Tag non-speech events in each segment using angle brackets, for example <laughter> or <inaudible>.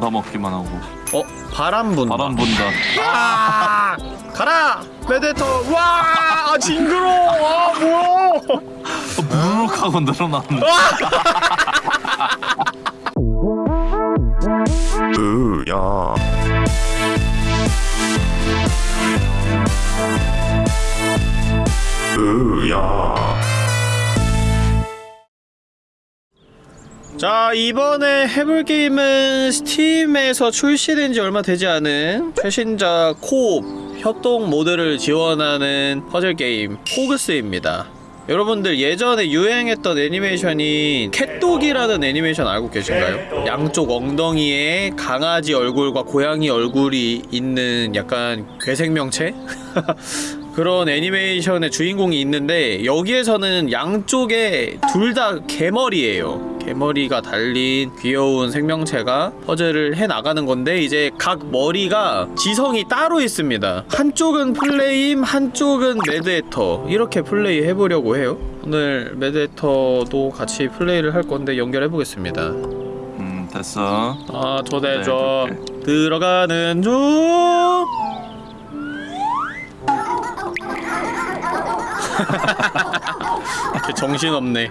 받아먹기만 하고. 어? 바람 분다. 바람 분다. 아! 가라! 메데터! 와! 아, 징그러워! 아 뭐야! 무르륵 하고 늘어났는데 으야. 으야 자 이번에 해볼 게임은 스팀에서 출시된 지 얼마 되지 않은 최신작 co-op 협동 모드를 지원하는 퍼즐 게임 PHOGS입니다 여러분들 예전에 유행했던 애니메이션이 CatDog이라는 애니메이션 알고 계신가요? 양쪽 엉덩이에 강아지 얼굴과 고양이 얼굴이 있는 약간 괴생명체? <laughs> 그런 애니메이션의 주인공이 있는데 여기에서는 양쪽에 둘 다 개머리예요. 개머리가 달린 귀여운 생명체가 퍼즐을 해 나가는 건데 이제 각 머리가 지성이 따로 있습니다. 한쪽은 플레임, 한쪽은 매드에터 이렇게 플레이 해보려고 해요. 오늘 매드에터도 같이 플레이를 할 건데 연결해 보겠습니다. 음 됐어 아 초대줘 네, 들어가는 중. 정신없네.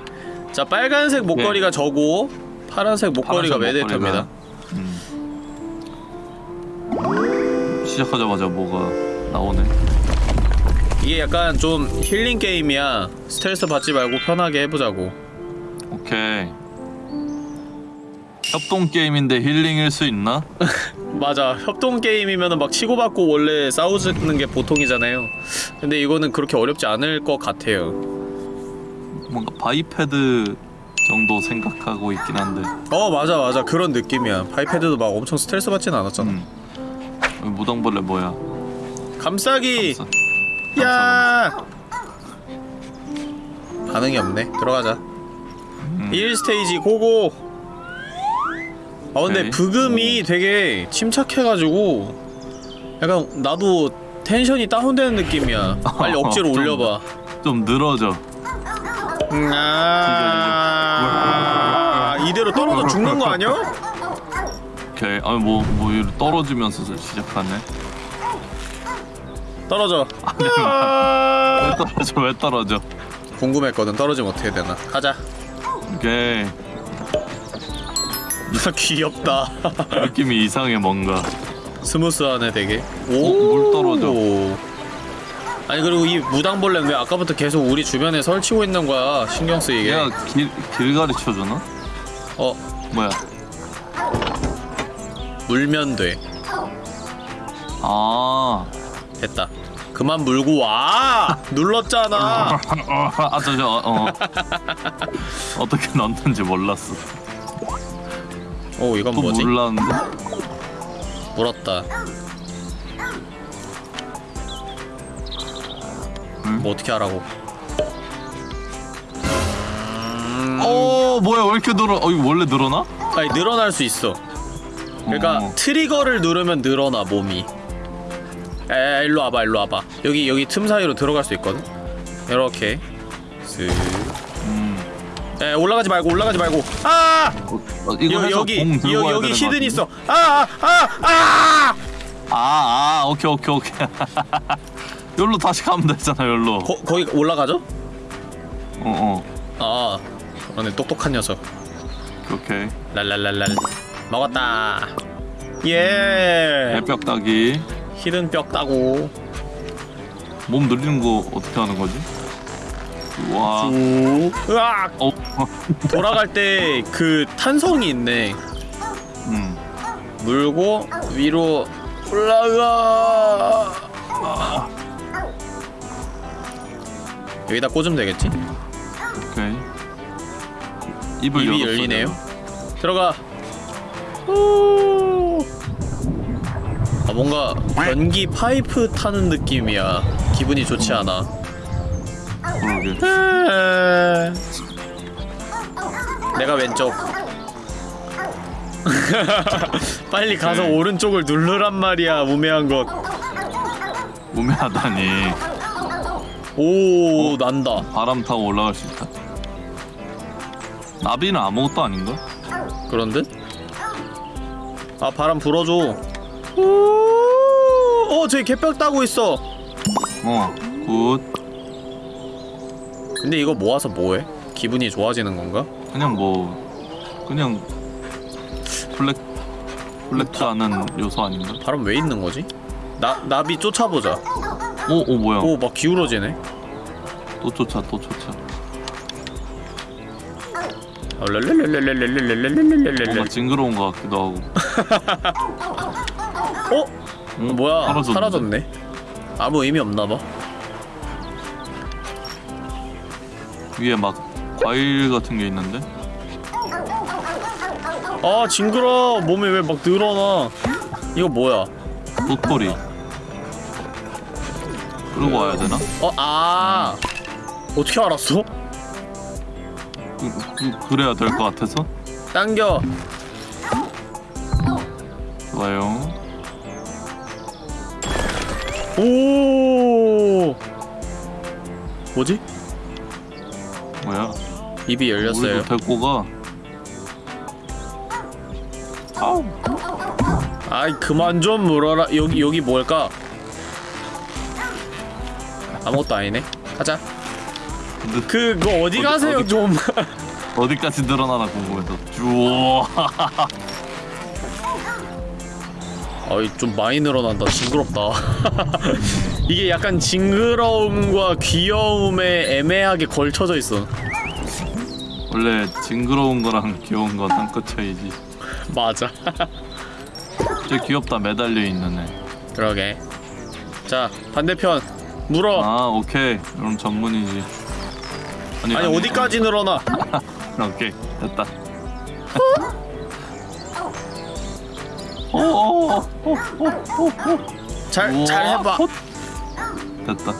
자 빨간색 목걸이가 저고 파란색 목걸이가 메데터입니다. 음. 시작하자마자 뭐가 나오네 이게 약간 좀 힐링 게임이야. 스트레스 받지 말고 편하게 해보자고. 오케이 협동 게임인데 힐링일 수 있나? <laughs> 맞아. 협동 게임이면은 막 치고받고 원래 싸우는 게 보통이잖아요. 근데 이거는 그렇게 어렵지 않을 것 같아요. 뭔가 Biped 정도 생각하고 있긴 한데 어 맞아 맞아 그런 느낌이야. 바이패드도 막 엄청 스트레스 받진 않았잖아. 음. 여기 무당벌레 뭐야? 감싸기. 감싸- 야 반응이 없네 들어가자 음. 1스테이지 고고 아 근데 오케이. 브금이 되게 침착해가지고 약간 나도 텐션이 다운되는 느낌이야. 빨리 억지로 <laughs> 좀- 올려봐. 좀 늘어져. 음, 아. 이대로 떨어져 죽는 거 아니야? 오케이. 아니 뭐뭐 이리 떨어지면서 시작하네. 떨어져. 왜 아. 떨어져? 왜 떨어져? 궁금했거든. 떨어지면 어떻게 되나. 가자. 오케이 귀엽다. 느낌이 이상해 뭔가. 스무스하네 되게? 어, 물 떨어져. 아니 그리고 이 무당벌레는 왜 아까부터 계속 우리 주변에 설치고 있는 거야? 신경 쓰이게. 얘가 길, 길 가르쳐주나? 어. 뭐야? 물면 돼. 아. 됐다. 그만 물고 와! 눌렀잖아! <laughs> 아, 저, 저, 어. <laughs> 어떻게 넣는지 몰랐어. 오 이건 또 뭐지 몰랐는데? 물었다 응? 뭐 어떻게 하라고 어, 뭐야, 왜 이렇게 늘어? 어, 이거 원래 늘어나? 아니 늘어날 수 있어 그러니까 어. 트리거를 누르면 늘어나 몸이 에 일로 와봐 일로 와봐 여기 여기 틈 사이로 들어갈 수 있거든 이렇게 쓱 음. 에 올라가지 말고 올라가지 말고 아 어, 어, 이거 여, 여기 여, 여기 히든? 있어 아아아아 아, 아! 아, 아, 오케이, 오케이, 오케이. <laughs> 여기로 다시 가면 되잖아, 여기로. 거, 거기 올라가죠? 어, 어. 아 그러네 똑똑한 녀석 오케이. 랄랄랄랄 먹었다 예 애뼈 따기. 히든 뼈 따고 몸 늘리는 거 어떻게 하는 거지? 와. 쭉 으악 어, 돌아갈 때 그 탄성이 있네 음. 물고 위로 올라가 여기다 꽂으면 되겠지? 오케이. 입을 입이 열었어, 열리네요. 들어가 후. 아 뭔가 변기 파이프 타는 느낌이야 기분이 좋지 않아 그러게. 내가 왼쪽 <laughs> 빨리 가서 네. 오른쪽을 누르란 말이야 우매한 우매하다니. 것오 어? 난다 바람 타고 올라갈 수 있다. 나비는 아무것도 아닌가? 그런 듯? 아 바람 불어줘 오, 어 저기 개벽 따고 있어 어굿 근데 이거 모아서 뭐해? 기분이 좋아지는 건가? 그냥 뭐 그냥 블랙 블랙도 않은 요소 아닌가? 바람 왜 있는 거지? 나 나비 쫓아보자. 오, 오 뭐야? 오 막 기울어지네. 또 쫓아, 또 쫓아. 뭔가 징그러운 것 같기도 하고. 어? 응? 뭐야? 사라졌네. 사라졌네. 아무 의미 없나 봐. 위에 막 과일 같은 게 있는데? 아 징그러. 몸에 왜 막 늘어나? 이거 뭐야? 도토리. 그러고 와야 되나? 어 아. 어떻게 알았어? 그, 그, 그래야 될 것 같아서. 당겨. 좋아요. 오. 뭐지? 뭐야? 입이 열렸어요. 우리도 데리고 가. 아우. 아이 그만 좀 물어라. 여기 여기 뭘까? 아무것도 아니네. 가자. 근데 그, 그 어디 어디- 가세요 어디- 좀. 어디까지 늘어나나 궁금해서. 쭈어. <laughs> 어이 좀 많이 늘어난다. 징그럽다. <laughs> 이게 약간 징그러움과 귀여움에 애매하게 걸쳐져 있어. 원래 징그러운 거랑 귀여운 건 한 끗 차이지. 맞아. 저 귀엽다 매달려 있는 애. 그러게. 자 반대편 물어. 아 오케이. 그럼 전문이지. 아니, 아니 어디까지 늘어나? 아니, <laughs> 오케이 됐다. 어, 잘잘 해봐. 됐다.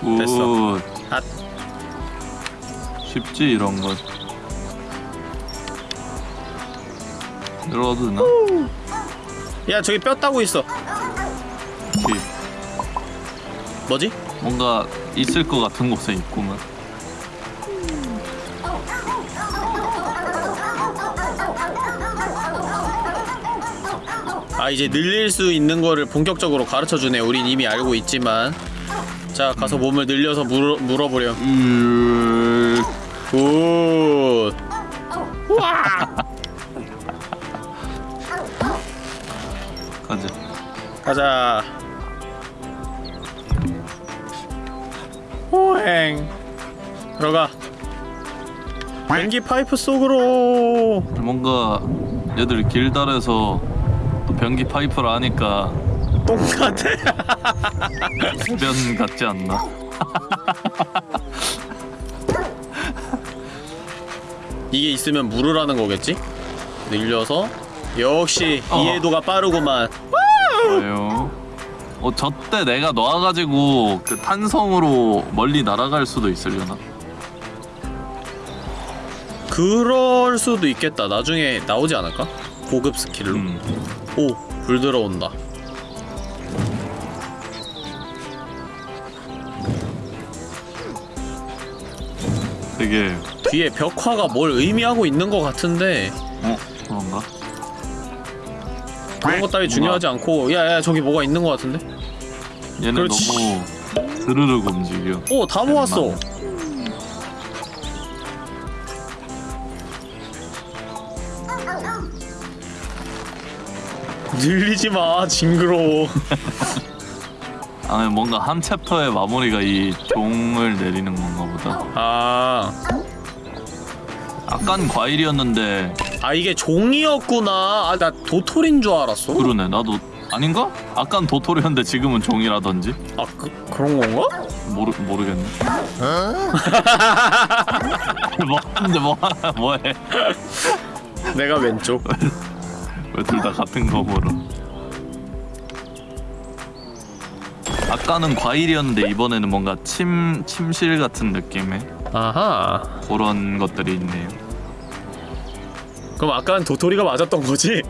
good. 됐어. 아. 쉽지 이런 건. 늘어도 되나? 야 저기 뼈 따고 있어. 오케이. 뭐지? 뭔가 있을 것 같은 곳에 있구만. 아 이제 늘릴 수 있는 거를 본격적으로 가르쳐 주네. 우린 이미 알고 있지만. 자 가서 몸을 늘려서 물어 물어보렴. 으... 굿. 가자. 가자. 호행. 들어가. 변기 파이프 속으로. 뭔가 얘들 또 변기 파이프를 하니까 똑같아. 변 같지 않나? 이게 있으면 물으라는 거겠지? 늘려서 역시 어. 이해도가 빠르구만. 좋아요. 어, 저때 내가 놔가지고 그 탄성으로 멀리 날아갈 수도 있으려나? 그럴 수도 있겠다. 나중에 나오지 않을까? 고급 스킬로. 음. 오, 불 들어온다. 되게 뒤에 벽화가 뭘 의미하고 있는 것 같은데 어 그런가? 그런 것 따위 중요하지 않고 야야 저기 뭐가 있는 것 같은데? 얘네 그렇지. 너무 드르륵 움직여. 오, 다 모았어. 늘리지 마, 징그러워. <laughs> 아니 뭔가 한 챕터의 마무리가 이 종을 내리는 건가 보다. 아, 아깐 과일이었는데 아 이게 종이었구나. 아, 나 도토리인 줄 알았어. 그러네 나도 아닌가? 아깐 도토리였는데 지금은 종이라든지 아, 그, 그런 건가? 모르 모르겠네. <laughs> <laughs> 뭐 하는데 뭐 뭐해? 내가 왼쪽. 왜둘다 같은 거 물어? 아까는 과일이었는데 이번에는 뭔가 침 침실 같은 느낌의 아하. 그런 것들이 있네요. 그럼 아까는 도토리가 맞았던 거지?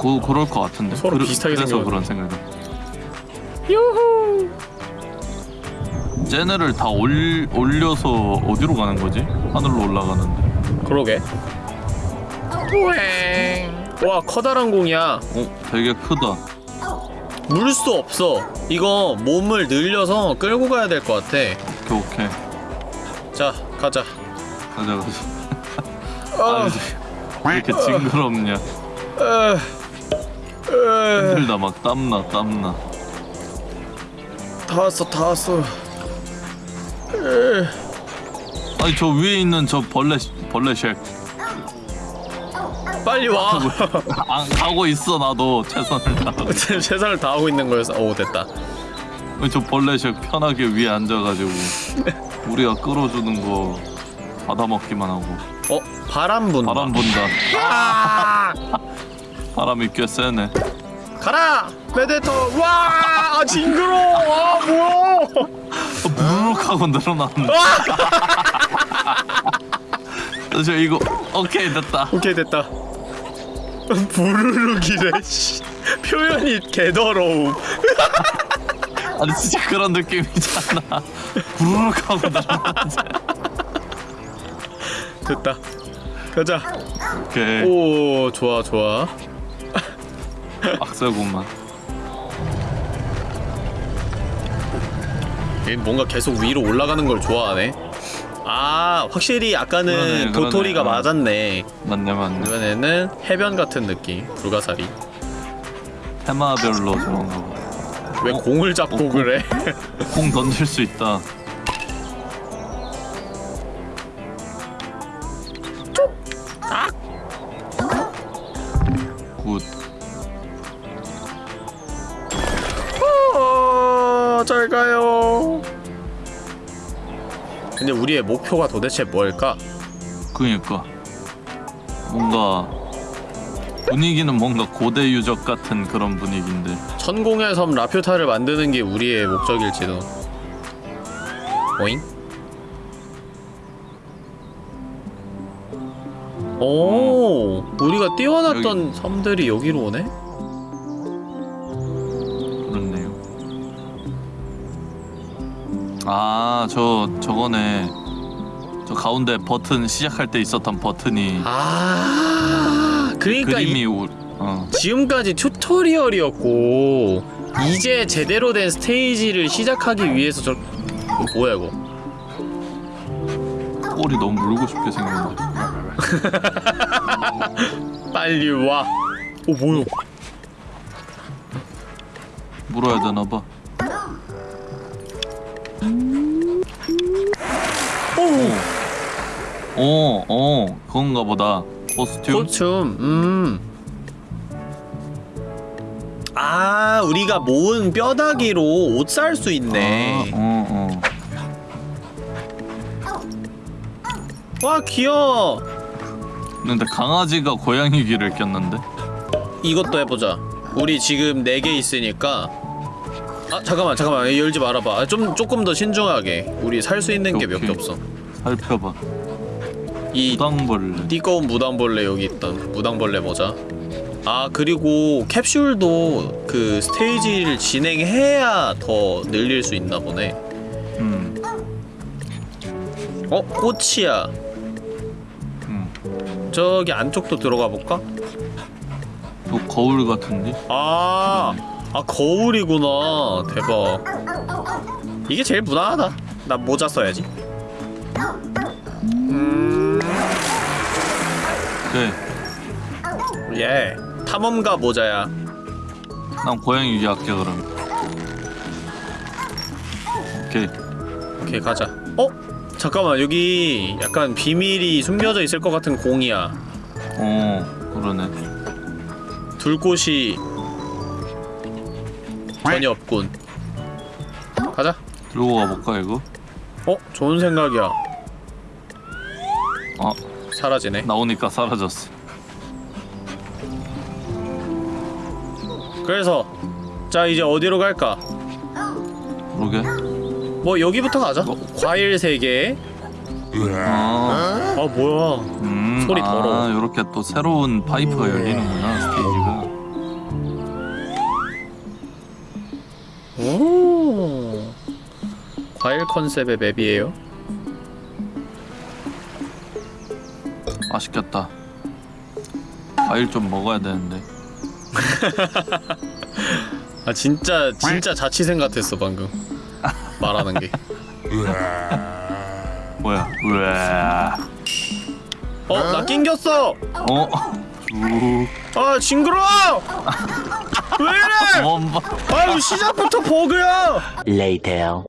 그 그럴 것 같은데. 서로 비슷하게 그래서. 그런 생각이. 유후. 쟤네를 다 올, 올려서 어디로 가는 거지? 하늘로 올라가는데. 그러게. 와 커다란 공이야. 어 되게 크다. 물 수 없어. 이거 몸을 늘려서 끌고 가야 될 것 같아. 오케이 오케이. 자 가자. 가자 가자. 아, 아니 왜 이렇게 징그럽냐? 힘들다 막 땀나 땀나. 다 왔어 다 왔어. 에, 아니 저 위에 있는 저 벌레 벌레 쉑 빨리 와. <laughs> 안 가고 있어 나도. 최선을 <laughs> 지금 최선을 다하고 있는 거여서 오 됐다. 저 벌레 쉑 편하게 위에 앉아가지고 우리가 끌어주는 거 받아먹기만 하고. 어? 바람 분다. 바람 분다. 아! <laughs> 바람이 꽤 세네. 가라! 메데터! 와! 아, 징그러워! 아 뭐야! 무르륵 하고 늘어나는데 저 이거 오케이 됐다. 오케이 됐다. 부르륵이래 씨. 표현이 개더러움. <laughs> 아니 진짜 그런 느낌이잖아. 부르륵 하고 늘어나지 됐다. 가자. 오케이. 오 좋아 좋아. 얘 뭔가 계속 위로 올라가는 걸 좋아하네 아 확실히 아까는 그러네, 도토리가 그러네. 어. 맞았네 맞네 맞네 이번에는 해변 같은 느낌 불가사리 테마별로 저런 거. 왜 공을 잡고 어, 공. 그래 공 던질 수 있다. 우리의 목표가 도대체 뭘까? 그니까 뭔가 분위기는 뭔가 고대 유적 같은 그런 분위기인데 천공의 섬 라퓨타를 만드는 게 우리의 목적일지도 오잉? 오 우리가 띄워놨던 섬들이 여기로 오네? 그렇네요. 아, 저 저거네. 저 가운데 버튼 시작할 때 있었던 버튼이 아 그러니까 그림이 이, 우, 어. 지금까지 튜토리얼이었고 이제 제대로 된 스테이지를 시작하기 위해서 저 이거 뭐야 이거 꼬리 너무 물고 싶게 생겼는데. <laughs> 빨리 와. 오 뭐야? 물어야 되나 봐. 오. 어, 어, 그건가 보다. 코스튬. 코춤. 음. 아, 우리가 모은 뼈다귀로 옷 살 수 있네. 아, 어, 어. 와, 귀여워. 근데 강아지가 고양이 귀를 꼈는데? 이것도 해보자. 우리 지금 4개 있으니까. 아, 잠깐만, 잠깐만. 열지 말아봐. 아, 좀 조금 더 신중하게. 우리 살 수 있는 게 몇 개. 없어. 살펴봐. 이 무당벌레. 띠꺼운 무당벌레 여기 있던 무당벌레 모자. 아 그리고 캡슐도 그 스테이지를 진행해야 더 늘릴 수 있나 보네. 음, 어 꽃이야. 음. 저기 안쪽도 들어가 볼까? 또 거울 같은데? 아, 아 거울이구나. 대박. 이게 제일 무난하다. 나 모자 써야지. 네. 예. 탐험가 모자야. 난 고양이 귀 할게 그럼. 오케이. 오케이 가자. 어? 잠깐만 여기 약간 비밀이 숨겨져 있을 것 같은 공이야. 어, 그러네. 둘 곳이 전혀 없군. 가자. 들고 가볼까 이거? 어? 좋은 생각이야. 어, 사라지네. 나오니까 사라졌어. 그래서 자 이제 어디로 갈까? 그러게. 뭐 여기부터 가자. 뭐? 과일 3개. 아, 아 뭐야? 음, 소리 더러워. 아, 이렇게 또 새로운 파이프가 열리는구나 스테이지가. 오. 과일 컨셉의 맵이에요. 맛있겠다. 과일 좀 먹어야 되는데. <laughs> 아 진짜 진짜 자취생 같았어 방금 말하는 게. <laughs> 뭐야? 으아. 어 나 낑겼어. 어? 쭉. 아 징그러워. 왜 이래? 아유 시작부터 버그야. Later.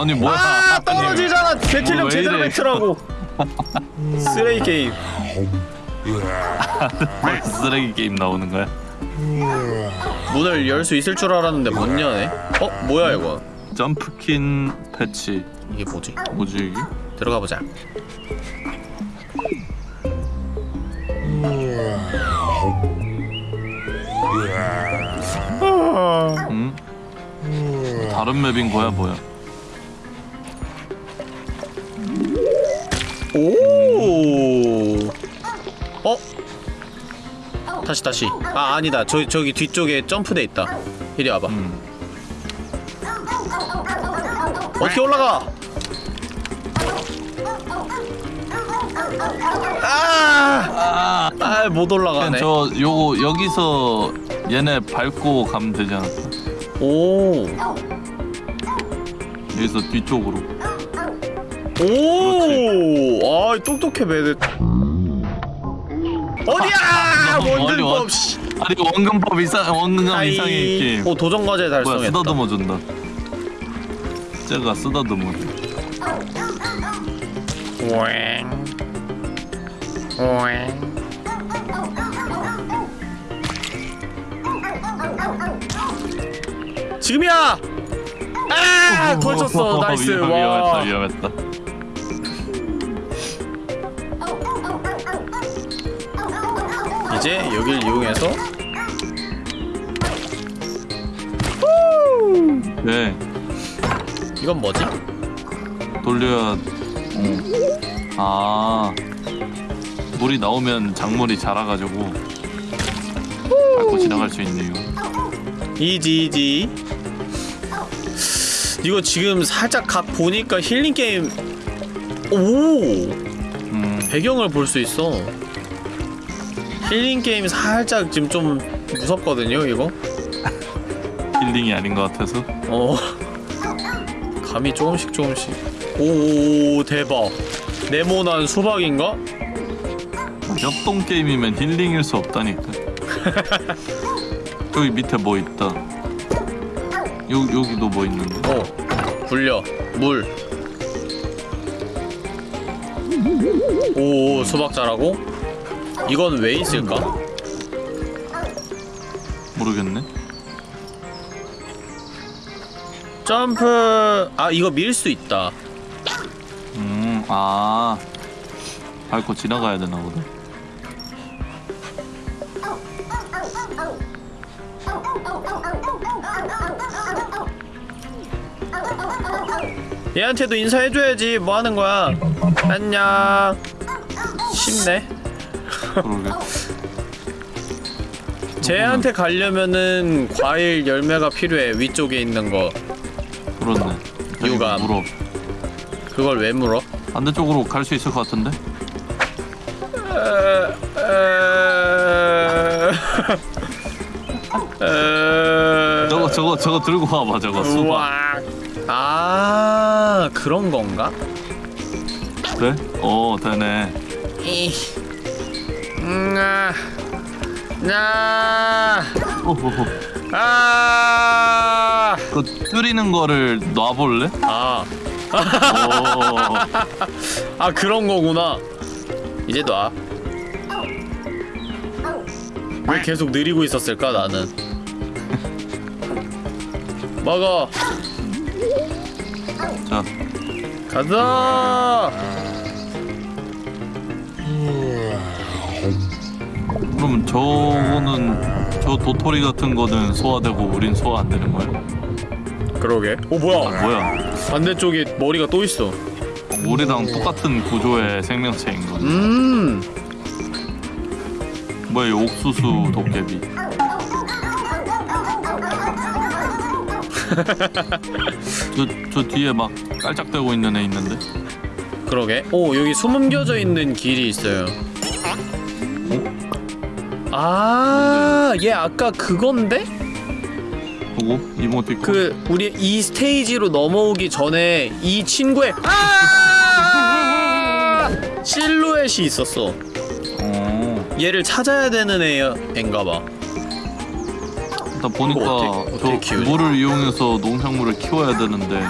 아니 뭐야? 아 떨어지잖아. 배틀력 왜 제대로. 배틀하고. <laughs> 쓰레기 게임. 쓰레기 게임 나오는 거야? 문을 열 수 있을 줄 알았는데 못 여네. 어 뭐야 이거? 점프킨 패치. 이게 뭐지? 뭐지 이게? 들어가 보자. 응? 다른 맵인 거야 뭐야? 오. 어? 다시 다시. 아 아니다. 저 저기 뒤쪽에 점프대 있다. 이리 와봐. 음. 어떻게 올라가? 아! 아, 못 그냥 올라가네. 저 요거 여기서 얘네 밟고 가면 되지 않을까? 오. 여기서 뒤쪽으로. 오! 아, 똑똑해, 매드. 어디야! 원근법. 아니 원근법 이상 원근감 이상의 게임. 오, 도전 과제 뭐야 달성했다. 쓰다듬어 준다. 쟤가 쓰다듬어 줘. 오잉. 오잉. 지금이야! 아! <laughs> 걸쳤어. nice. 위험. 위험했다 위험했다. 이제 여길 이용해서 네 이건 뭐지? 돌려야. 어. 아 물이 나오면 작물이 자라가지고 밟고 지나갈 수 있네요. easy easy 이거 지금 살짝 각 보니까 힐링 게임 오 음 배경을 볼 수 있어 힐링 게임 살짝 지금 좀 무섭거든요 이거 힐링이 아닌 것 같아서. 어 감이 조금씩 조금씩 오 대박 네모난 수박인가? 협동 게임이면 힐링일 수 없다니까. 저기 밑에 뭐 있다. 요 여기도 뭐 있는데. 어 굴려 물 오, 수박 자라고? 이건 왜 있을까? 모르겠네. 점프 아 이거 밀 수 있다 음, 아. 밟고 지나가야 되나 보다. 얘한테도 인사해줘야지 뭐 하는 거야 안녕 쉽네 그러게. 쟤한테 가려면은 과일 열매가 필요해 위쪽에 있는 거 그렇네. 유감. 물어. 그걸 왜 물어? 반대쪽으로 갈 수 있을 것 같은데? <laughs> 저거 저거 저거 들고 와봐 저거 수박. 아 그런 건가? 그래? 어 되네. 이 음, 나 오호호. 아, 그 뚫리는 거를 놔볼래? 아, 오. <laughs> 아 그런 거구나. 이제 놔. 왜 계속 느리고 있었을까 나는. 먹어. 자, 가자. 그럼 저거는 저 도토리 같은 거는 소화되고 우린 소화 안 되는 거야? 그러게. 오 아, 뭐야? 뭐야? 반대쪽에 머리가 또 있어. 우리랑 똑같은 구조의 생명체인 거지. 음. 뭐야, 이 옥수수 도깨비. <laughs> 저, 저 뒤에 막 깔짝대고 있는 애 있는데? 그러게. 오 여기 숨겨져 있는 길이 있어요. 아, 얘 아까 그건데? 보고 이모티콘 그 우리 이 스테이지로 넘어오기 전에 이 친구의 아! 실루엣이 있었어. 어 얘를 찾아야 되는 애 애인가봐. 일단 보니까 어떻게- 어떻게 저 키우지? 물을 이용해서 농작물을 키워야 되는데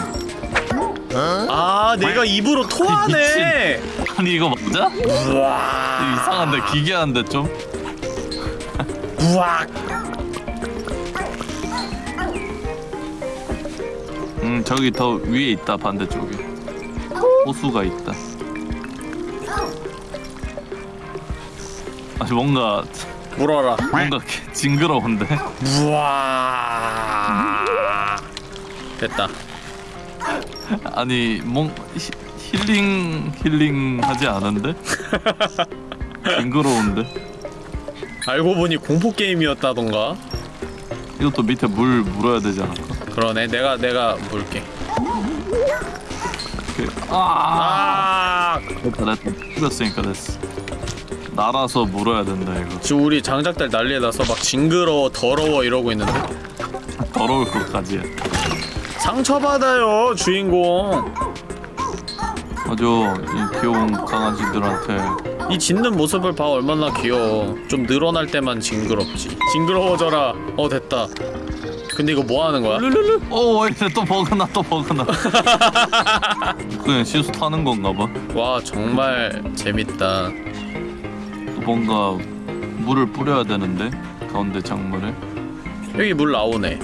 아, 내가 입으로 토하네. 아니 이거 맞아? 우와, 이상한데 기괴한데 좀? 우와. 음 저기 더 위에 있다 반대쪽에 호수가 있다 아니 뭔가 물어라. 뭔가 개- 징그러운데 우와. 됐다. 아니 뭔 히, 힐링 힐링 하지 않은데? <laughs> 징그러운데 알고 보니 공포 게임이었다던가. 이것도 밑에 물 물어야 되지 않을까? 그러네. 내가 내가 물게. 이렇게 아 아, 됐다 됐다 뿌렸으니까 됐어 날아서 물어야 된다 이거 지금 우리 장작들 난리에 나서 막 징그러워, 더러워 이러고 있는데 더러울 것까지야 상처받아요 주인공. 맞아 이 귀여운 강아지들한테 이 짖는 모습을 봐 얼마나 귀여워. 좀 늘어날 때만 징그럽지. 징그러워져라. 어 됐다. 근데 이거 뭐 하는 거야? 르르르 어 이제 또 버그나 또 버그나 <laughs> 그냥 시수 타는 건가 봐 와 정말 재밌다. 또 뭔가 물을 뿌려야 되는데 가운데 작물에 여기 물 나오네.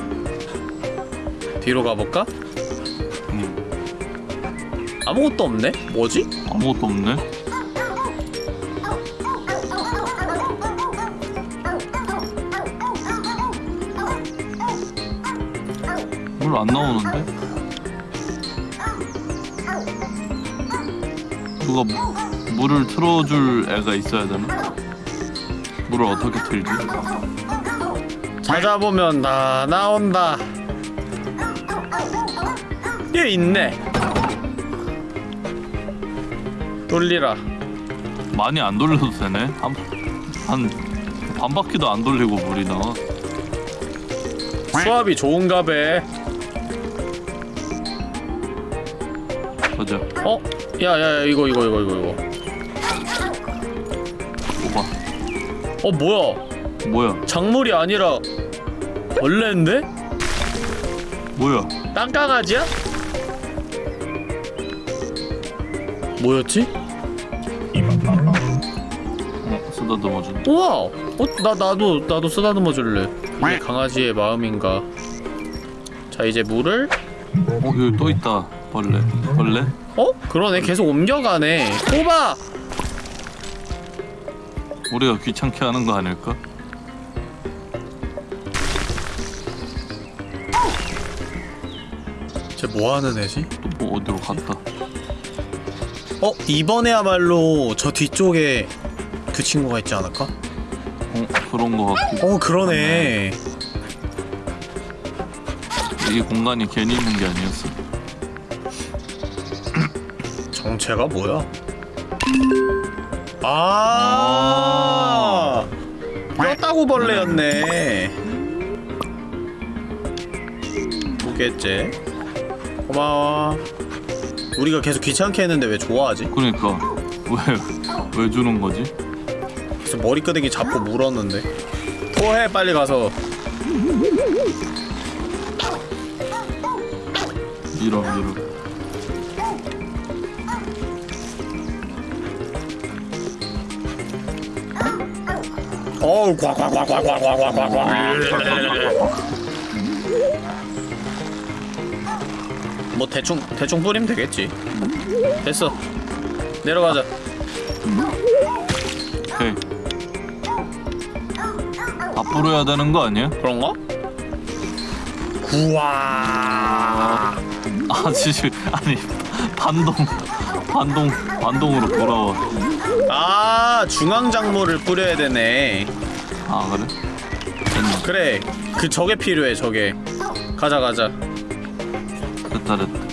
뒤로 가볼까? 음, 아무것도 없네? 뭐지? 아무것도 없네 물안 나오는데? 누가 무- 물을 틀어줄 애가 있어야 되나? 물을 어떻게 틀지? 찾아보면 다 나온다. 얘 있네. 돌리라. 많이 안 돌려도 되네? 한, 한 반바퀴도 안 돌리고 물이 나와 수압이 좋은가 배. 맞아 어? 야야야 이거 이거 이거 이거 이거. 뽑아 어 뭐야? 뭐야 작물이 아니라 벌레인데? 뭐야 땅강아지야? 뭐였지? 어, 우와! 어? 나 나도 나도 쓰다듬어 줄래. 이게 강아지의 마음인가? 자 이제 물을 어 여기 또 있다 벌레 벌레? 어? 그러네 계속 옮겨가네. 뽑아! 우리가 귀찮게 하는 거 아닐까? 쟤 뭐 하는 애지? 또 뭐 어디로 갔다 어 이번에야말로 저 뒤쪽에 그 친구가 있지 않을까? 어 그런 거 같고 어 그러네. 이 공간이 괜히 있는 게 아니었어 정체가 뭐야? 아, 뼈다구 벌레였네. 두 개째. 고마워. 우리가 계속 귀찮게 했는데 왜 좋아하지? 그러니까 왜 왜 주는 거지? 그래서 머리끄댕이 잡고 물었는데. 토해 빨리 가서. 이런 이런 어우 과과과과과과과과과 뭐 대충 대충 뿌리면 되겠지. 됐어. 내려가자. 오케이. 앞으로 해야 되는 거 아니야? 그런가? 구와. 아 진짜 아니 반동 반동 반동으로 돌아와 아 중앙 작물을 뿌려야 되네. 아 그래? 그래. 그 저게 필요해 저게. 가자 가자. 됐다 됐다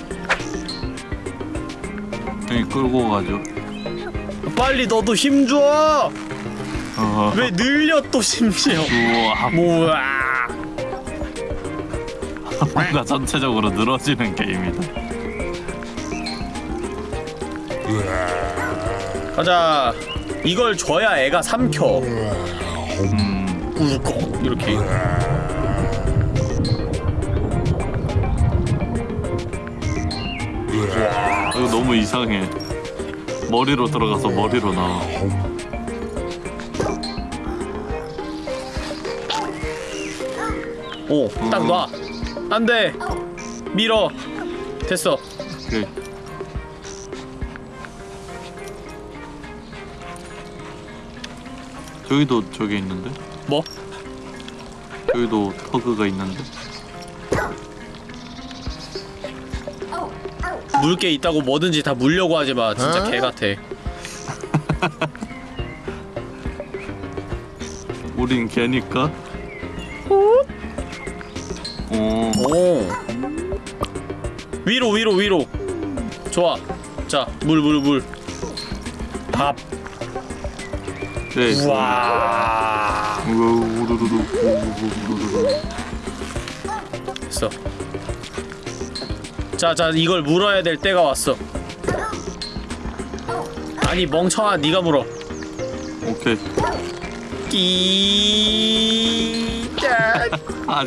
여기 끌고 가죠 빨리 너도 힘 줘. 어 어. 왜 늘려 또 심지어 뭐야 <laughs> 뭔가 전체적으로 늘어지는 게임이다 가자. 이걸 줘야 애가 삼켜. 음 꿀꺽 이렇게. 이거 너무 이상해. 머리로 들어가서 머리로 나와. 오딱 놔. 안돼. 밀어. 됐어. 오케이 저기도 저기 있는데? 뭐? 저기도 터그가 있는데? 물게 있다고 뭐든지 다 물려고 하지마. 진짜 개 같아. 우린 개니까? 어, 오. 위로 위로 위로. 좋아. 자 물 물 물 밥 네. 우와 우와, 우르르르, 우르르르. 됐어 자 자 이걸 물어야 될 때가 왔어 아니 멍청아 네가 물어 오케이. 끼짜 아.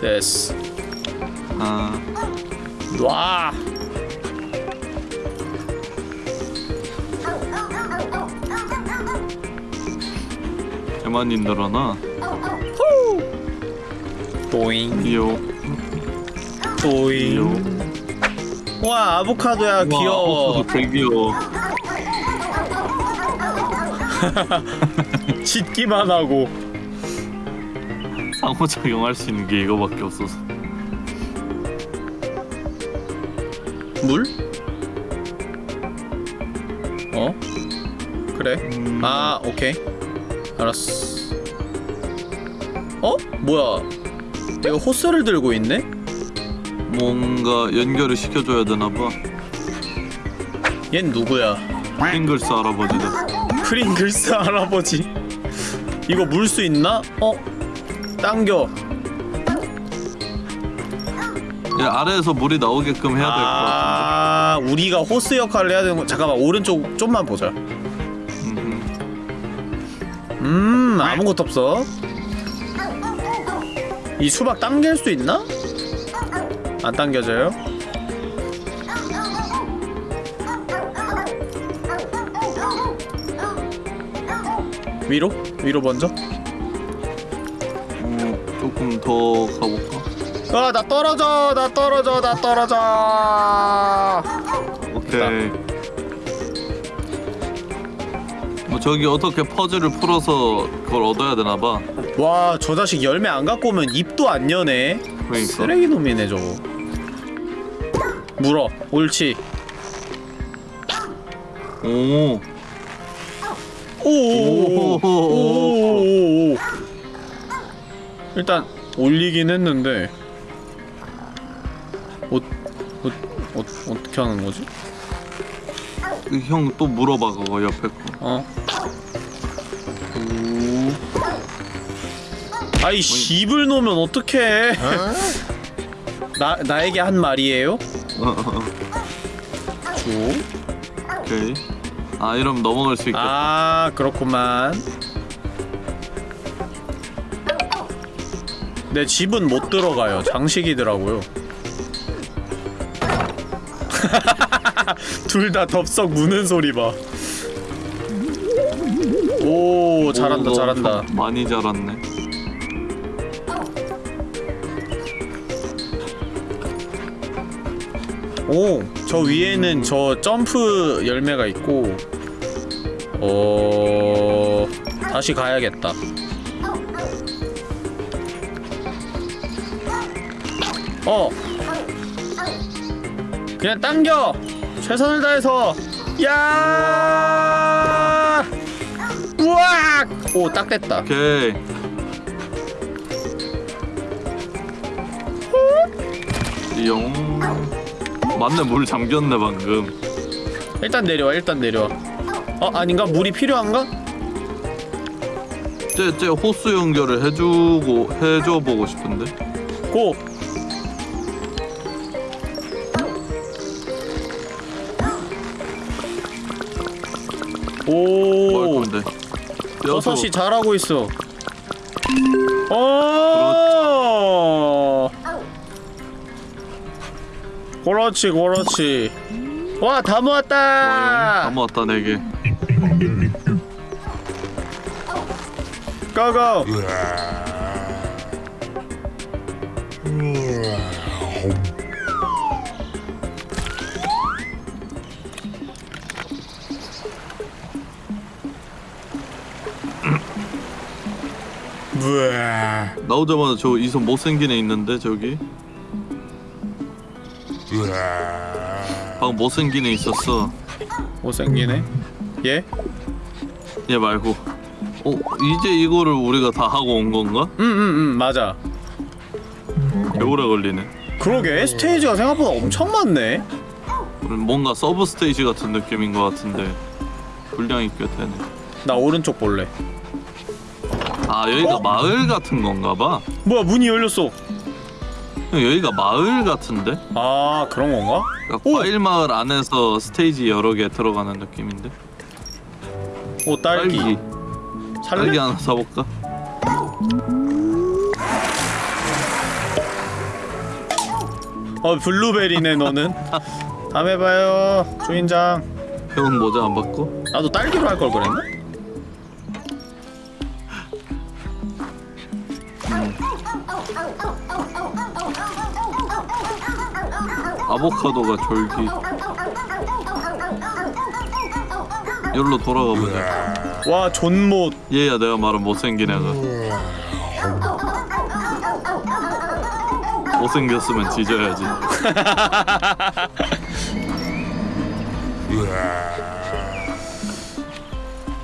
됐어 아, 놔 많이 늘어나. 또잉 귀여워. 귀여워. 또잉 와 아보카도야 귀여워 와, 되게 귀여워. <laughs> 짖기만 하고 상호작용할 수 있는 게 이거밖에 없어서. 물? 어? 그래 음, 아 오케이 알았어 어? 뭐야 내가 호스를 들고 있네? 뭔가 연결을 시켜줘야 되나봐. 얜 누구야 핑글스 할아버지다. 프링글스 할아버지 이거 물 수 있나? 어? 당겨 얘 아래에서 물이 나오게끔 해야 될것 같은데. 아 우리가 호스 역할을 해야 되는 거 잠깐만 오른쪽 좀만 보자 음, 음 아무것도 없어 이 수박 당길 수 있나? 안 당겨져요? 위로? 위로 먼저? 어, 조금 더 가볼까? 아나 떨어져 나 떨어져 나 떨어져 오케이. 저기 어떻게 퍼즐을 풀어서 그걸 얻어야 되나봐. 와 저 자식 열매 안 갖고 오면 입도 안 여네 그러니까. 쓰레기 놈이네 저거 물어 옳지 오. 오오오오오오오 일단 올리긴 했는데 어, 어, 어, 어떻게 하는 거지? 형 또 물어봐 그거 옆에 거. 어? 아이 입을 놓으면 어떡해 <laughs> 나, 나에게 한 말이에요? 어, 어, 어. 줘? 오케이. 아 이러면 넘어갈 수 있겠다. 아 그렇구만 내 집은 못 들어가요 장식이더라고요 <laughs> 둘 다 덥석 무는 소리 봐오 잘한다 오, 너 잘한다 좀 많이 자랐네. 오 저 위에는 저 점프 열매가 있고 어... 다시 가야겠다. 어 그냥 당겨! 최선을 다해서! 야! 우악! 오 딱 됐다. 오케이. 용. 맞네 물 잠겼네 방금. 일단 내려와 일단 내려와 어 아닌가? 물이 필요한가? 쟤, 쟤 호수 연결을 해주고 해줘 보고 싶은데 고! 뭐할오 건데 버섯이 잘하고 있어 어 그렇지 그렇지. 와 다 모았다. 다 모았다 네개. 고고 뭐야 나오자마자 저 이손 못생긴 애 있는데 저기 방금 못생긴 애 있었어. 못생기네 얘? 얘 말고. 어 이제 이거를 우리가 다 하고 온 건가? 응응응 맞아. 개 오래 걸리네. 그러게 스테이지가 생각보다 엄청 많네. 뭔가 서브 스테이지 같은 느낌인 것 같은데. 분량이 꽤 되네. 나 오른쪽 볼래. 아 여기가 어? 마을 같은 건가 봐? 뭐야 문이 열렸어 여기가 마을 같은데? 아 그런 건가? 그러니까 오! 과일 마을 안에서 스테이지 여러 개 들어가는 느낌인데 오 딸기, 딸기 살래? 딸기 하나 사볼까? 어 블루베리네 너는 다음에 봐요 주인장 <laughs> 회원 모자 안 받고? 나도 딸기로 할 걸 그랬나? 아보카도가 졸기. 여기로 돌아가 보자. 와 존못. 얘야 내가 말한 못생긴 애가. 못생겼으면 뒤져야지.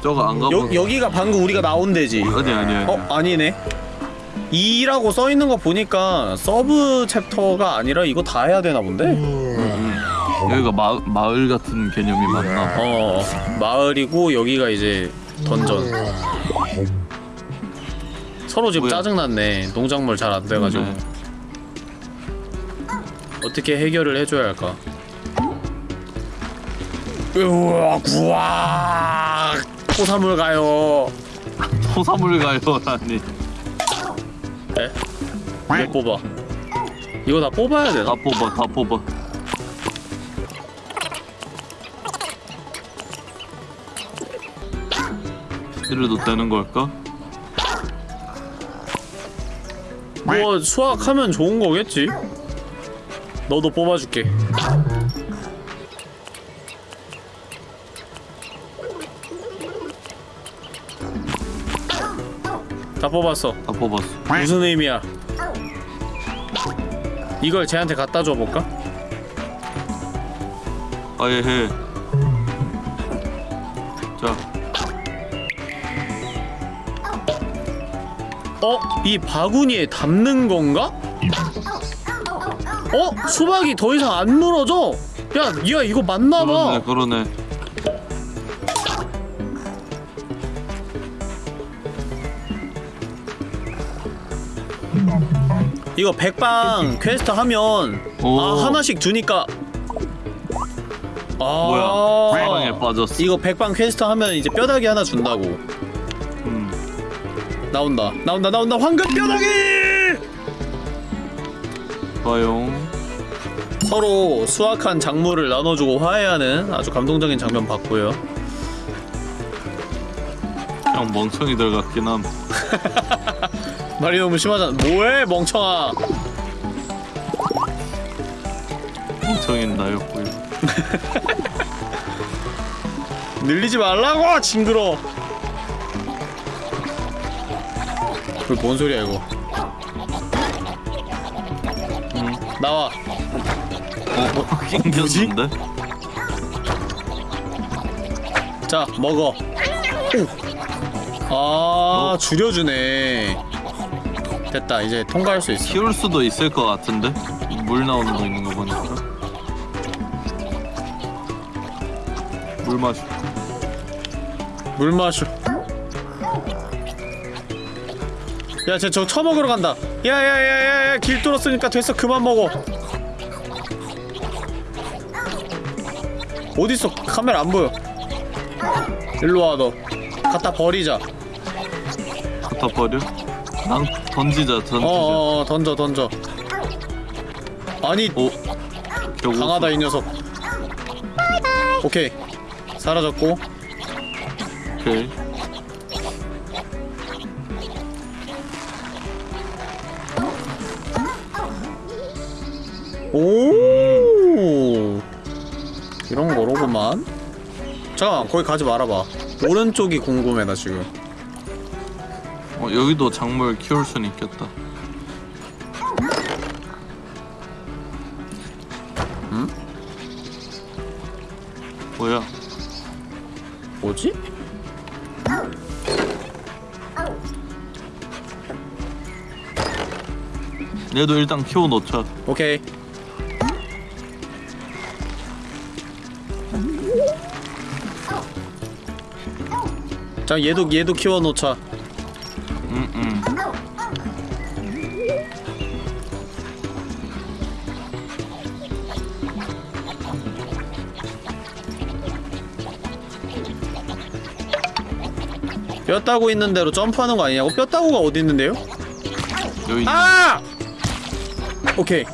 저거 안 가보 여, 여기가 방금 우리가 나온 데지. 아니 아니 아니. 어? 아니네 2라고 써있는 거 보니까 서브 챕터가 아니라 이거 다 해야 되나 본데? 음. 여기가 마, 마을 같은 개념이 맞나 봐어 마을이고 여기가 이제 던전 서로 지금 뭐야? 짜증났네 농작물 잘 안 돼가지고 네. 어떻게 해결을 해줘야 할까? 우와 구악 토사물 가요 토사물 가요 라니 에? 왜 뽑아? 이거 다 뽑아야 되나? 다 뽑아 다 뽑아 되는 걸까? 뭐 수확하면 좋은 거겠지? 너도 뽑아줄게 다 뽑았어 다 뽑았어 무슨 의미야? 이걸 쟤한테 갖다 줘볼까? 아예 해. 자, 어? 이 바구니에 담는 건가? 어? 수박이 더 이상 안 물어져? 야, 야 이거 맞나봐 그러네, 그러네. 이거 백방 퀘스트 하면 오. 아 하나씩 주니까 아 뭐야? 사랑에 빠졌어. 이거 백방 퀘스트 하면 이제 뼈다귀 하나 준다고 음, 나온다 나온다 나온다 황금 뼈다귀 봐요. 서로 수확한 작물을 나눠주고 화해하는 아주 감동적인 장면 봤고요 그냥 멍청이들 같긴 함. <laughs> 말이 너무 심하잖아. 뭐해 멍청아. 멍청이는 나였고요. <laughs> 늘리지 말라고 징그러. 그뭔 소리야 이거? 음, 나와. 어, 생겼는데? 자 먹어. 아 줄여주네 됐다 이제 통과할 수 있어 키울 수도 있을 것 같은데? 물 나오는 거 있는 거 보니까. 물 마시. 물 마셔 야쟤 저 처먹으러 간다 야야야야야 길 뚫었으니까 됐어 그만 먹어 어딨어 카메라 안 보여 일로 와 너 갖다 버리자 갖다 버려? 난 던지자 던지자. 어어어 던져 던져. 아니 오 강하다 이 녀석. 오케이. 사라졌고. 오케이. 오! 이런 거로구만. 잠깐만 거기 가지 말아봐. 오른쪽이 궁금해 나 지금 어, 여기도 작물 키울 순 있겠다. 음? 뭐야? 뭐지? 얘도 일단 키워놓자. 오케이. 자 얘도 얘도 키워놓자 뼈다구 있는 데로 점프하는 거 아니냐고? 뼈다구가 어디 있는데요? 여기 아! 오케이.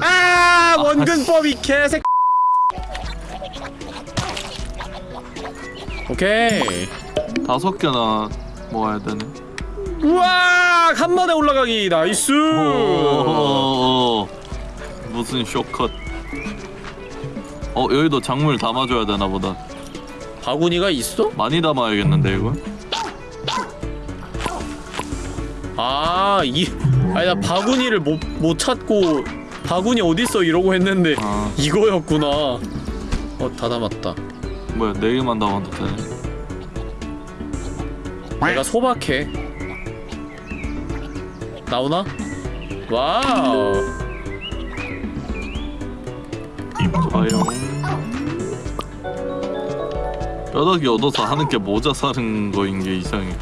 아! 원근법이 개색. 오케이. 다섯 개나 모아야 되네. 우와! 한 번에 올라가기 nice 오. 무슨 shortcut. 어 여기도 작물 담아줘야 되나 보다. 바구니가 있어? 많이 담아야겠는데 이거 아 이 아니 나 바구니를 못, 못 찾고 바구니 어딨어 이러고 했는데 아. 이거였구나. 어 다 담았다. 뭐야 네 개만 되네 내가 소박해. 나오나? wow. 좋아요. 뼈다귀 얻어서 하는 게 모자 사는 거인 게 이상해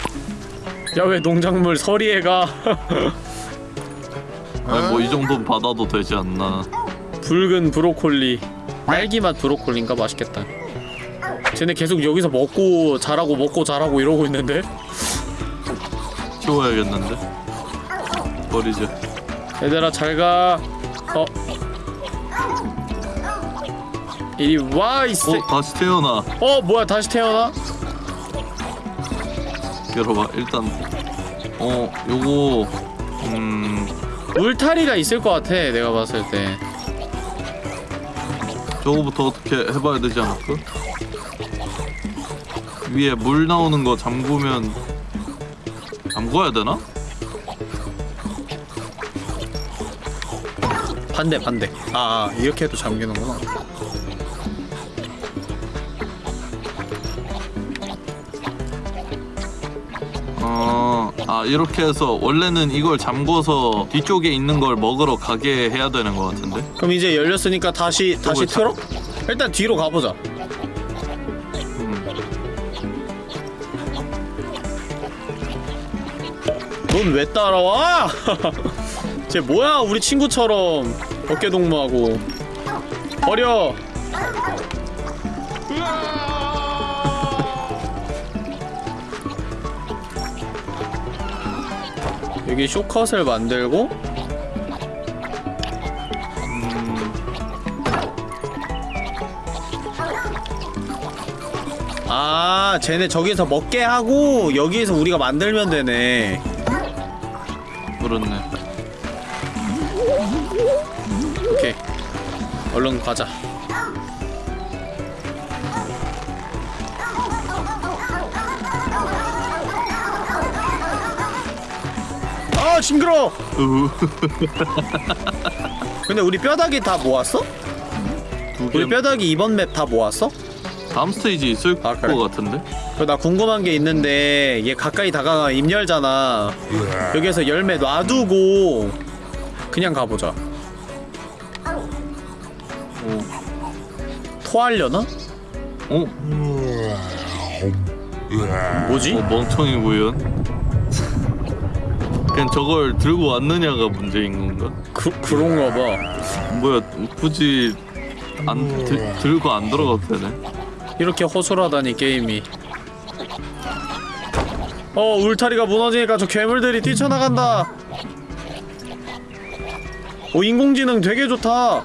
야 왜 농작물 서리에 가? 아니 뭐이 정도는 받아도 되지 않나. 붉은 브로콜리. 딸기맛 브로콜리인가? 맛있겠다. 쟤네 계속 여기서 먹고 자라고 먹고 자라고 이러고 있는데? 키워야겠는데? 버리자 얘들아 잘가. 어. 이리 와 이새 어 다시 태어나. 어 뭐야 다시 태어나? 열어봐 일단 어 요거 음 울타리가 있을 것 같아 내가 봤을 때 저거부터 어떻게 해봐야 되지 않을까? 위에 물 나오는 거 잠그면 잠궈야 되나? 반대 반대 아, 아 이렇게 해도 잠기는구나 어, 아 이렇게 해서 원래는 이걸 잠궈서 뒤쪽에 있는 걸 먹으러 가게 해야 되는 것 같은데? 그럼 이제 열렸으니까 다시 다시 틀어? 일단 뒤로 가보자 음. 넌왜 따라와? <laughs> 쟤 뭐야 우리 친구처럼 어깨동무하고 버려 여기 쇼컷을 만들고 아 쟤네 저기서 먹게 하고 여기에서 우리가 만들면 되네. 그렇네. 오케이. 얼른 가자 징그러 으, <laughs> 근데 우리 뼈다귀 다 모았어? 두 우리 개. 뼈다귀 이번 맵 다 모았어? 다음 스테이지 있을 아, 그래? 것 같은데? 그나 궁금한 게 있는데 얘 가까이 다가가 입 열잖아 여기에서 열매 놔두고 그냥 가보자 오. 토하려나? 어? 뭐지? 어, 멍청이 구현. 그냥 저걸 들고 왔느냐가 문제인 건가? 그, 그런가 봐. 뭐야 굳이 안 들, 들고 안 들어가도 되네. 이렇게 허술하다니 게임이. 어 울타리가 무너지니까 저 괴물들이 뛰쳐나간다. 오 인공지능 되게 좋다.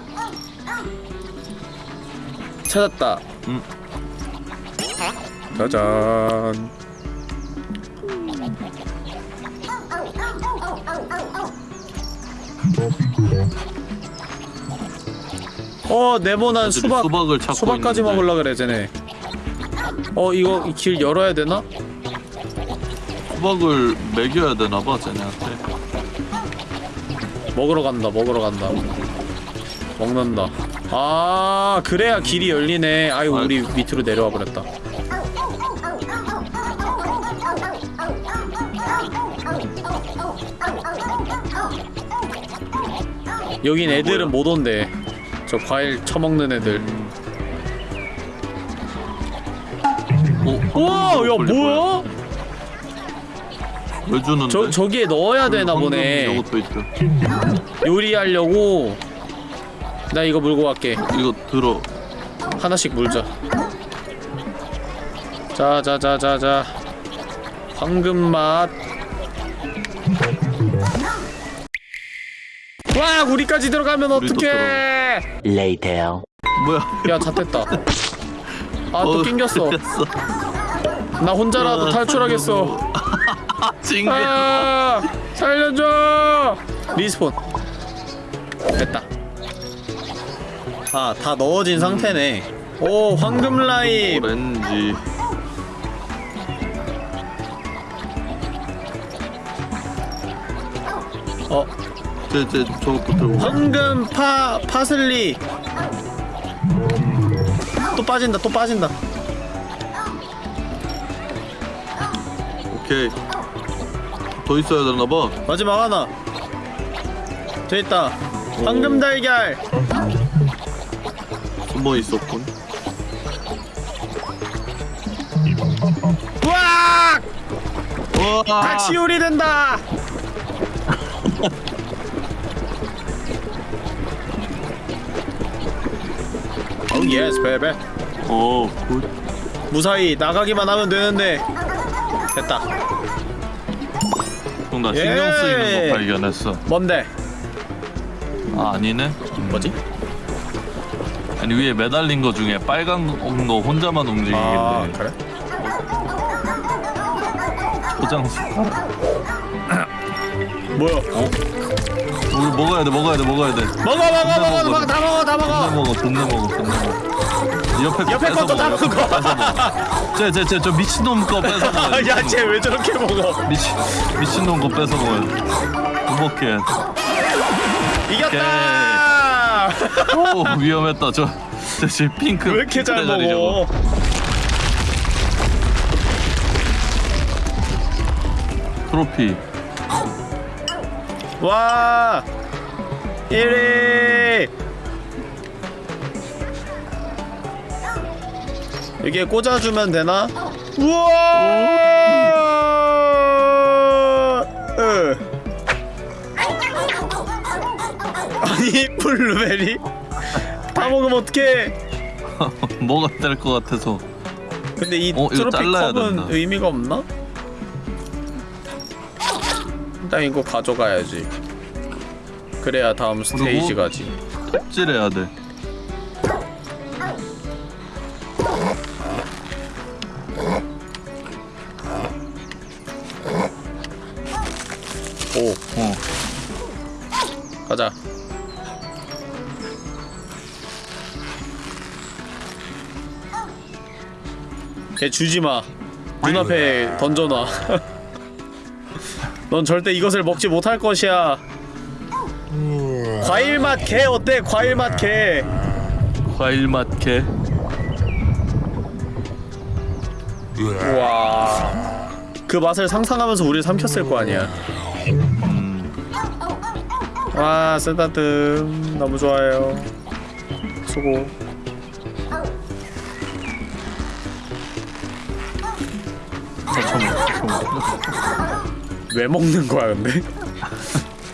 찾았다. 음. 짜잔 어 네모난 수박. 수박을 찾고 수박까지 있는데. 먹으려 그래 쟤네. 어 이거 이길 열어야 되나? 수박을 먹여야 되나 봐 쟤네한테. 먹으러 간다 먹으러 간다. 먹는다. 아 그래야 길이 열리네. 아유. 우리 밑으로 내려와 버렸다 여긴 애들은 못 온대. 저 과일 처먹는 애들. 어, 우와 야 뭐야? 왜 주는데? 저, 저기에 넣어야 되나 황금 보네. 요리하려고. 나 이거 물고 갈게. 이거 들어. 하나씩 물자. 자자자자자. 황금맛 와 우리까지 들어가면 어떡해. Later. 뭐야? 야 잣됐다. 아 또 어, 낑겼어. 꼈어. 나 혼자라도 탈출하겠어. <laughs> 징겨. 아 살려줘. respawn. 됐다. 아 다 넣어진 상태네. 오 황금 라임 오렌지. 어 쟤쟤 저것도 들고. 가. 황금 파 파슬리 또 빠진다 또 빠진다 오케이. 더 있어야 되나 봐. 마지막 하나 저 있다 황금 달걀 숨어 있었군. 우와 우와. 같이 요리된다 <laughs> 오 yes baby 어, good. 무사히 나가기만 하면 되는데 됐다 형, 나 예. 신경 쓰이는 거 발견했어. 뭔데 아, 아니네. 뭐지 아니 위에 매달린 거 중에 빨간 거 혼자만 움직이길래 아 그래 포장 숟가락. 뭐야 우리 먹어야 돼, 먹어야 돼, 먹어야 돼. 먹어 먹어 먹어 먹어 다 먹어 다 먹어 먹어, 존나 먹어, 존나 먹어. 옆에 거 옆에 것도 다 먹어, 옆에 거 뺏어 먹어. 쟤, 쟤, 쟤, 저 미친놈 거 뺏어 먹어. <laughs> 야쟤 왜 저렇게 먹어 미친, 미친놈 거 뺏어 먹어야 돼. 행복해. 이겼다 오, 위험했다. 저, 저, 저 핑크. 왜 이렇게 잘 먹어. 트로피. 와 1위 여기에 꽂아주면 되나? 우와 으. 아니 블루베리 다 먹으면 어떡해 <laughs> 뭐가 될것 같아서. 근데 이 어, 트로피 컵은 된다. 의미가 없나? 일단 이거 가져가야지 그래야 다음 스테이지 가지. 톱질해야 돼. 오. 어. 가자. 걔 주지 마. 눈앞에 던져놔. <laughs> 넌 절대 이것을 먹지 못할 것이야 과일 맛 개 어때? 과일 맛 개. 과일 맛 개. 우와. 그 맛을 상상하면서 우리를 삼켰을 거 아니야. 와 쓰다듬. 너무 좋아요. 수고. 왜 먹는 거야 근데?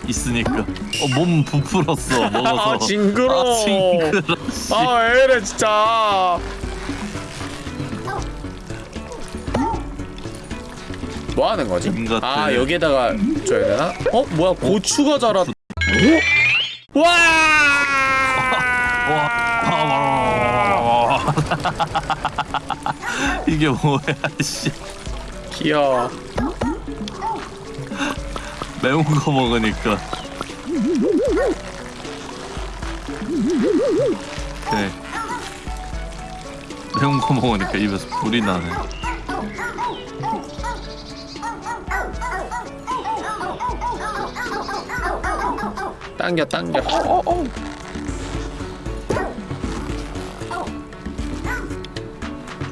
있으니까 어, 몸 부풀었어 <laughs> 먹어서 아 징그러. 아, 징그러 씨. 아 에래 진짜. 뭐 하는 거지? 아 여기에다가 줘야 되나? 어 뭐야 고추가 자랐. 와! 와, 아, <laughs> 이게 뭐야 씨 귀여워. 매운 거 먹으니까 네 매운 거 먹으니까 입에서 불이 나네 당겨 당겨. 어, 어.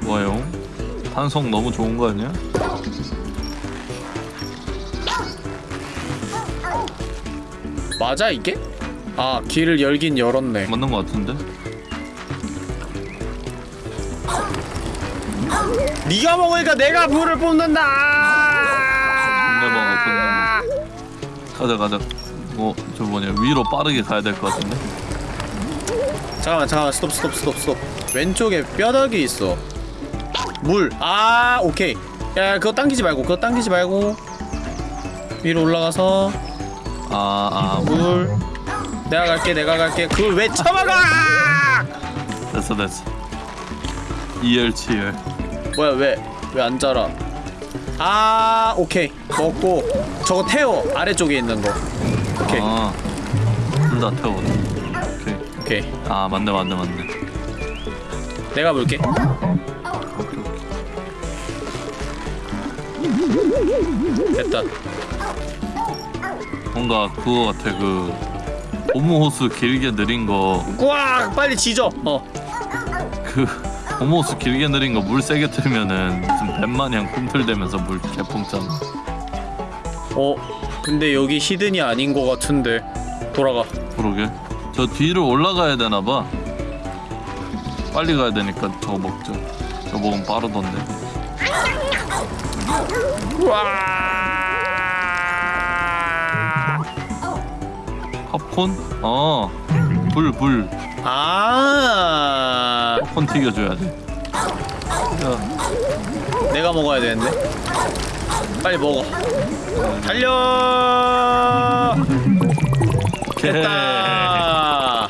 뭐예요? 탄성 너무 좋은 거 아니야? 맞아 이게? 아 길을 열긴 열었네. 맞는 거 같은데? 네가 먹으니까 내가 불을. 먹어, 가자 가자 뭐저 뭐냐 위로 빠르게 가야 될 것 같은데? 잠깐만 잠깐만 스톱 스톱 스톱 스톱. 왼쪽에 뼈다귀 있어. 물. 아 오케이. 야 그거 당기지 말고 그거 당기지 말고 위로 올라가서 아아 뭐, 물. 내가 갈게 내가 갈게. 그걸 왜 쳐먹어? 됐어 됐어 이열치열 뭐야 왜 왜 안 자라? 아 오케이 먹고 저거 태워 아래쪽에 있는 거. 오케이 아 둘 다 태워 오케이 오케이 아 맞네 맞네 맞네 내가 볼게. 됐다. 뭔가 그거 같아 그 고무호스 길게 느린 거. 꽉! 빨리 지져. 어. 그 고무호스 길게 느린 거 물 세게 틀면은 무슨 뱀마냥 꿈틀대면서 물 개풍잖아 어 근데 여기 히든이 아닌 것 같은데. 돌아가. 그러게. 저 뒤로 올라가야 되나봐. 빨리 가야 되니까 저거 먹자. 저거 먹으면 빠르던데. 와 콘? 어 불 불. 아. 팝콘 튀겨줘야 돼. 야, 내가 먹어야 되는데. 빨리 먹어. 달려! 됐다.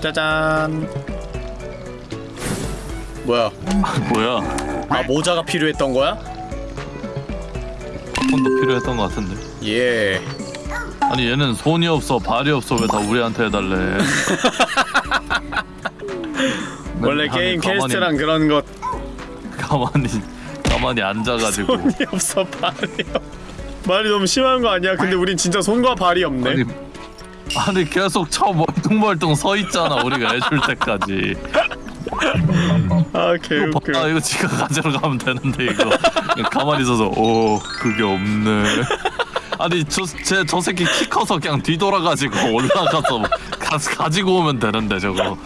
짜잔. 뭐야? <laughs> 뭐야? 아 모자가 필요했던 거야? 팝콘도 필요했던 것 같은데. 예 아니 얘는 손이 없어 발이 없어. 왜 다 우리한테 해달래? <laughs> 원래 게임 퀘스트랑 그런 것. 가만히 가만히 앉아가지고. <laughs> 손이 없어 발이요 말이 너무 심한 거 아니야? 근데 우린 진짜 손과 발이 없네. 아니 아니 계속 쳐 멀뚱멀뚱 서 있잖아 우리가 해줄 때까지. 아 개웃겨. 봐 이거 지가 가지러 가면 되는데 이거. 가만히 있어서 오 그게 없네 아니 저제저 새끼 키 커서 그냥 뒤돌아가지고 <laughs> 올라가서 가, 가지고 오면 되는데 저거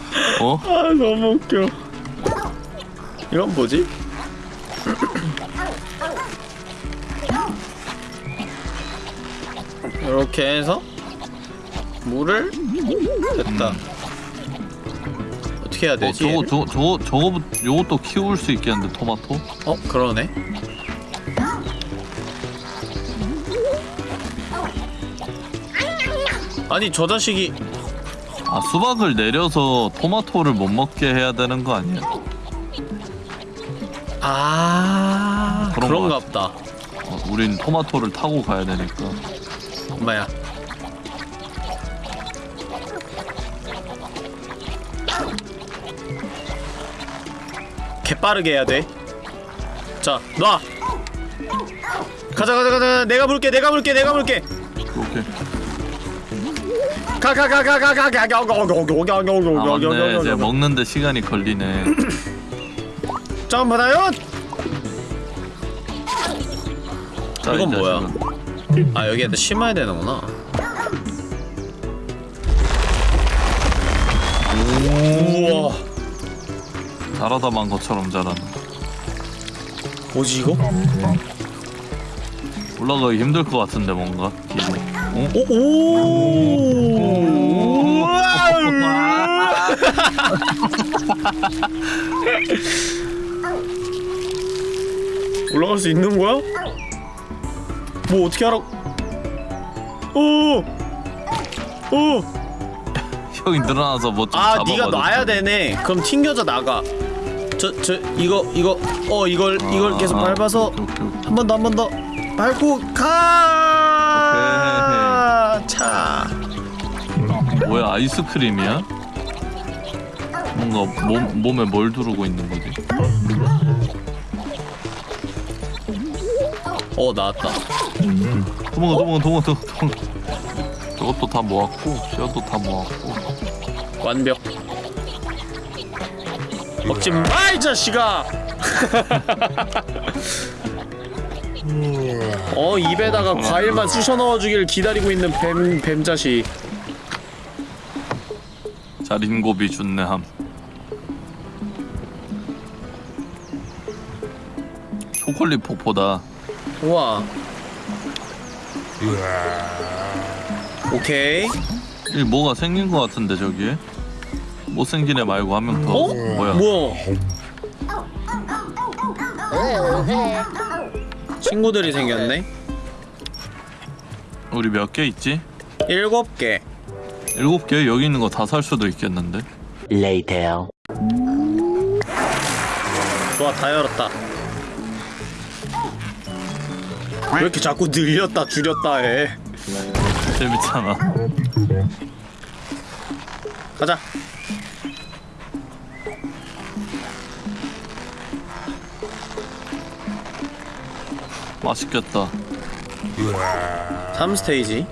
어? 아 너무 웃겨 이건 뭐지? 이렇게 해서 물을 됐다 어떻게 해야 어 되지? 저거 얘를? 저거 저거 저거 요것도 키울 수 있겠는데 토마토? 어 그러네 아니 저 자식이. 아 수박을 내려서 토마토를 못 먹게 해야 되는 거 아니야? 아 그런 그런가 것 보다. 어, 우린 토마토를 타고 가야 되니까. 엄마야. 개빠르게 해야 돼자 놔. 가자 가자 가자. 내가 볼게 내가 볼게 내가 볼게. 오케이 아 맞네 이제 가 먹는데 시간이 걸리네 점프다요 자, 이건 이 뭐야? 아 여기에다 심어야 되는구나 우와 자라다 만 것처럼 자라네 뭐지 이거? 올라가기 힘들 것 같은데 뭔가 길이. 어? 오! 오! <laughs> 올라갈 수 있는 거야? 뭐 어떻게 하라고? 오! 오! 형이 늘어나서 뭐좀 아. 네가 놔야 되네. 그럼 튕겨져 나가. 저, 저, 이거, 이거, 어, 이걸, 이걸 계속 밟아서 오케이, 오케이. 한번 더, 한 번 더 밟고 가. 차. 뭐야 아이스크림이야? 뭔가 몸, 몸에 뭘 두르고 있는 거지? 어, 나왔다. 도망가 도망가 도망가 도망가 저것도 다 모았고 뼈도 다 모았고 완벽. 먹지 마, 이 자식아. <laughs> 어, 입에다가 과일만 쑤셔 넣어주길 기다리고 있는 뱀, 뱀 자식. 자린고비 준내함 초콜릿 폭포다 우와. 오케이. 이 뭐가 생긴 것 같은데 저기에 못생긴 애 말고 한 명 더 어? 뭐야 뭐야? 친구들이 생겼네. 우리 몇 개 있지? 일곱 개. 일곱 개 여기 있는 거 다 살 수도 있겠는데 Later. 좋아, 다 열었다. 왜 이렇게 자꾸 늘렸다 줄였다 해? 재밌잖아 가자. 맛있겠다 3스테이지.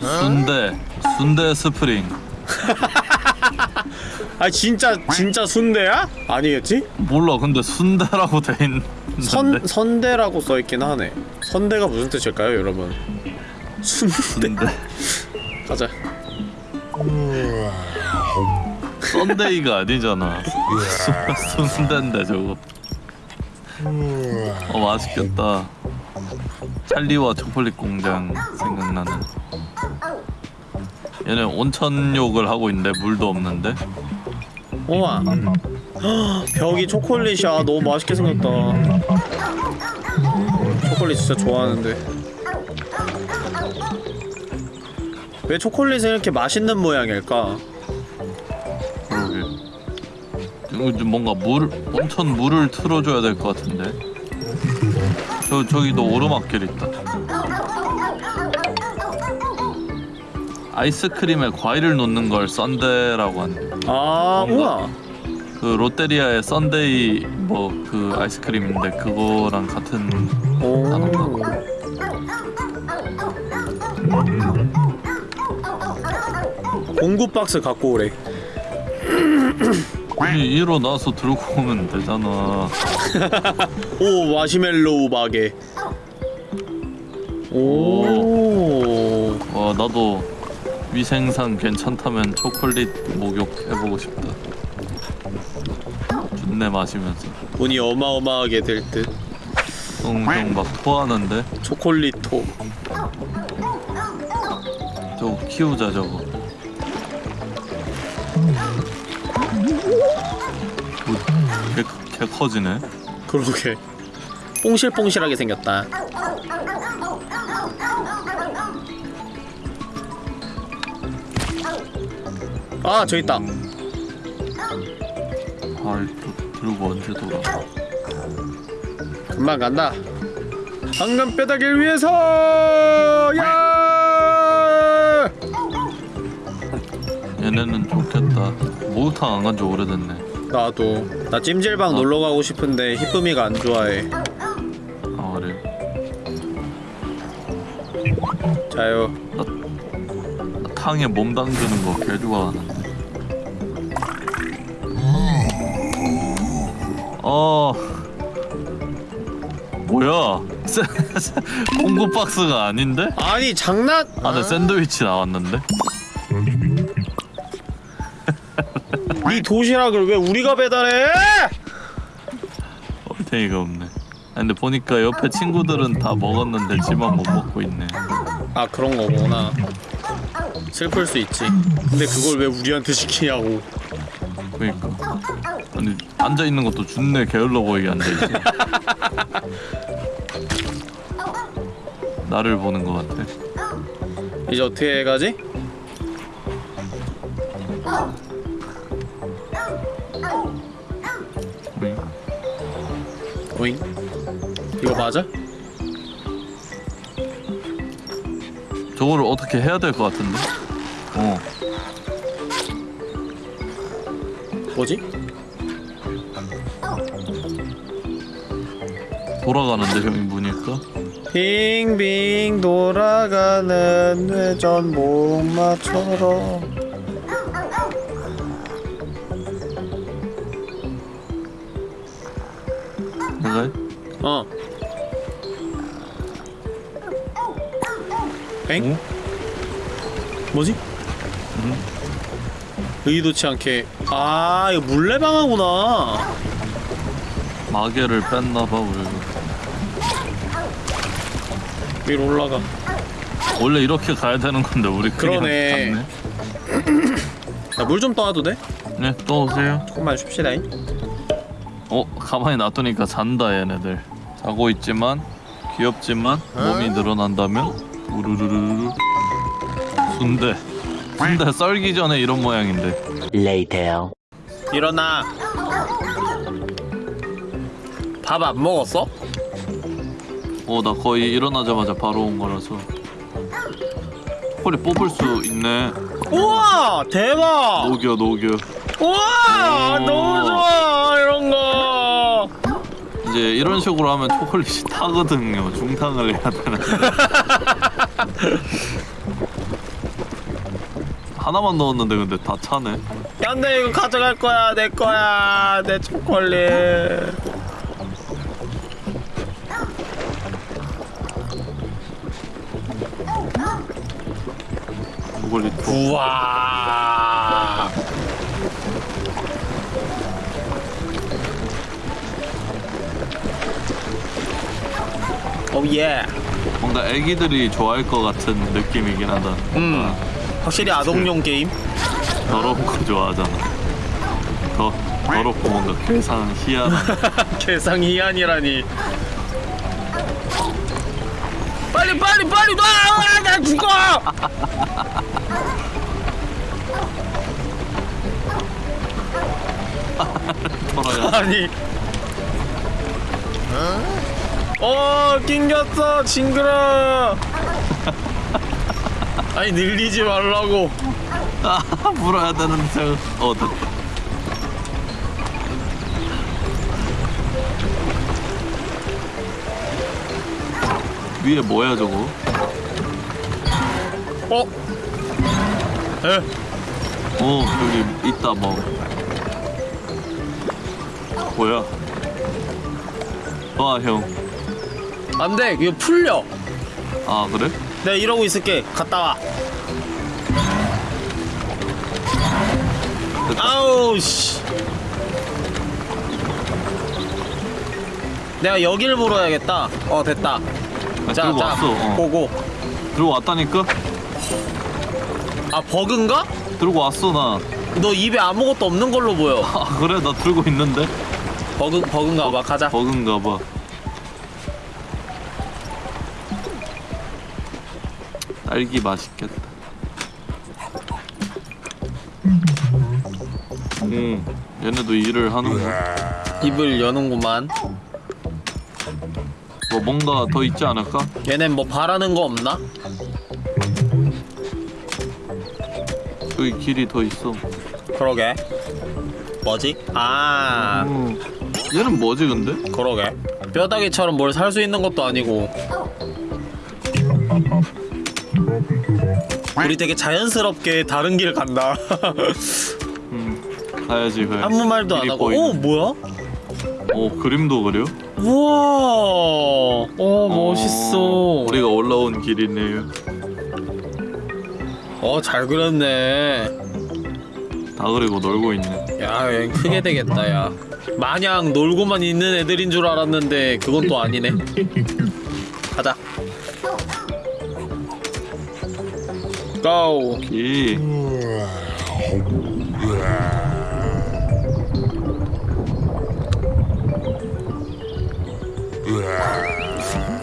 순대 순대 스프링 <laughs> 아 진짜 진짜 순대야? 아니겠지? 몰라 근데 순대라고 돼 있는데 선 선대라고 써 있긴 하네. 선대가 무슨 뜻일까요, 여러분? 순대. 순대 <laughs> 가자. 썬데이가 아니잖아 순- 순대인데 저거 어 맛있겠다 찰리와 초콜릿 공장 생각나는 얘네 온천욕을 하고 있는데 물도 없는데 우와. 헉, 벽이 초콜릿이야. 너무 맛있게 생겼다. 초콜릿 진짜 좋아하는데. 왜 초콜릿은 이렇게 맛있는 모양일까? 이거 좀 뭔가 물 온천 물을 틀어줘야 될 것 같은데 저 저기도 오르막길 있다 아이스크림에 과일을 넣는 걸 sundae라고 하네 아, 우와. 그 롯데리아의 sundae 뭐 그 아이스크림인데 그거랑 같은 오. 공구 박스 갖고 오래. 아니 일어나서 들고 오면 되잖아 <laughs> 오 마시멜로우 마개. 오. 와 나도 위생상 괜찮다면 초콜릿 목욕 해보고 싶다 준내 마시면서 돈이 어마어마하게 될 듯. 똥똥 막 토하는데 초콜릿 톡. 저거 키우자 저거 뭐, 개, 개 커지네 그러게. 뽕실뽕실하게 생겼다. 아, 저 있다. 아또 들고 언제 돌아 금방 간다. 황금 뼈다귀를 위해서! 야! 얘네는 좋겠다 목욕탕 안 간 지 오래됐네 나도. 나 찜질방 놀러 가고 싶은데 히쁨이가 안 좋아해. 아 그래 자요. 나 탕에 몸 담그는 거 개 좋아하는데 어 뭐야 <laughs> 샌- 공구 박스가 아닌데? 아니, 장난! 안에 샌드위치 나왔는데? 이 도시락을 왜 우리가 배달해? 얼탱이가 없네 아니, 근데 보니까 옆에 친구들은 다 먹었는데 지만 못 먹고 있네. 아 그런 거구나 슬플 수 있지 근데 그걸 왜 우리한테 시키냐고 그니까. 아니 앉아 있는 것도 준내 게을러 보이게 앉아 있지. 나를 보는 것 같아. 이제 어떻게 가지? 오잉 이거 맞아? 저거를 어떻게 해야 될 것 같은데? 어. 뭐지? 돌아가는데 형이 보니까. 빙빙 돌아가는 회전 목마처럼 엥? 뭐지? 의도치 않게 아 이거 물레방아구나 마개를 뺐나봐 우리가. 위로 올라가 원래 이렇게 가야 되는 건데 우리 그러네. 나 <clears throat> 물 좀 떠와도 돼? 네, 또 오세요. 조금만 쉽시다잉 어, 가만히 놔두니까 잔다 얘네들. 자고 있지만 귀엽지만 몸이 늘어난다면 우르르르르 순대. 순대 썰기 전에 이런 모양인데. Later. 일어나 밥 안 먹었어? 어, 나 거의 일어나자마자 바로 온 거라서. 콜이 뽑을 수 있네. 우와 대박 녹여 녹여. 우와 오. 너무 좋아 이런 거 이제 이런 식으로 하면 초콜릿이 타거든요. 중탕을 해야 되는데. <laughs> 하나만 넣었는데 근데 다 차네. 근데 이거 가져갈 거야 내 거야 내 초콜릿 초콜릿. 우와 오예 뭔가 애기들이 좋아할 것 같은 느낌이긴 하다. 음 확실히 아동용 게임 더러운 거 <laughs> 좋아하잖아. 더 더럽고 뭔가 괴상 희한한. 개상 <laughs> 희한이라니 빨리 빨리 빨리 놔나 죽어 <laughs> 돌아가. 아니 어 낑겼어 징그러 <laughs> 아니 늘리지 말라고 아, 물어야 되는데. 어, 됐다. 위에 뭐야 저거? 어? 에? 어 여기 있다 뭐 뭐야 와형아 안돼 이거 풀려. 아, 그래? 내가 이러고 있을게. 갔다 와. 아우 씨. 내가 여길 물어야겠다. 어 됐다. 아, 자, 들고 자, 왔어. 어. 고고. 들고 왔다니까? 아 버그인가? 들고 왔어 나. 너 입에 아무것도 없는 걸로 보여. 아, 그래? 나 들고 있는데? 버그, 버그인가 봐. 가자. 버그인가 봐 딸기 맛있겠다 음 얘네도 일을 하는구나 입을 여는구만 뭐 뭔가 더 있지 않을까? 얘넨 뭐 바라는 거 없나? 여기 길이 더 있어 그러게 뭐지? 아 음. 얘는 뭐지 근데? 그러게 뼈다귀처럼 뭘 살 수 있는 것도 아니고 우리 되게 자연스럽게 다른 길 간다. <laughs> 음. 가야지 그래 아무 말도 안 하고. 보이네. 오 뭐야? 어 그림도 그려? 우와! 어 멋있어. 어, 우리가 올라온 길이네요. 어잘 그렸네. 다 그리고 놀고 있네. 야 여행 크게 되겠다 야. 마냥 놀고만 있는 애들인 줄 알았는데 그건 또 아니네. 가자 고이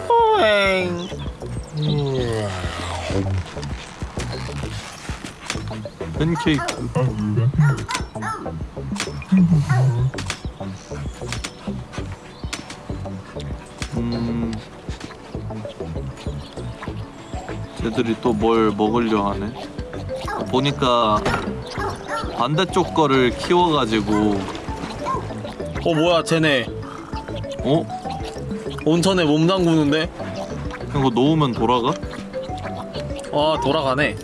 호행 팬케이크 쟤들이 또 뭘 먹으려 하네 보니까 반대쪽 거를 키워가지고 어 뭐야 쟤네 어? 온천에 몸 담그는데? 이거 놓으면 돌아가? 아 돌아가네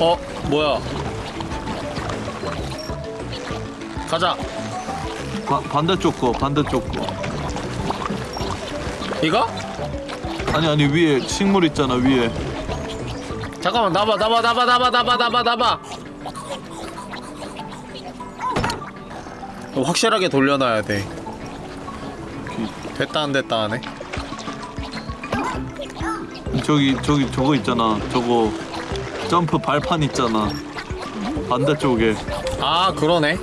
어 뭐야 가자 바, 반대쪽 거 반대쪽 거. 이거? 아니 아니 위에 식물 있잖아 위에. 잠깐만 나봐 나봐 나봐 나봐 나봐 나봐 나봐. 확실하게 돌려놔야 돼. 됐다 안 됐다 하네. 저기 저기 저거 있잖아 저거. 점프 발판 있잖아. 반대쪽에. 아 그러네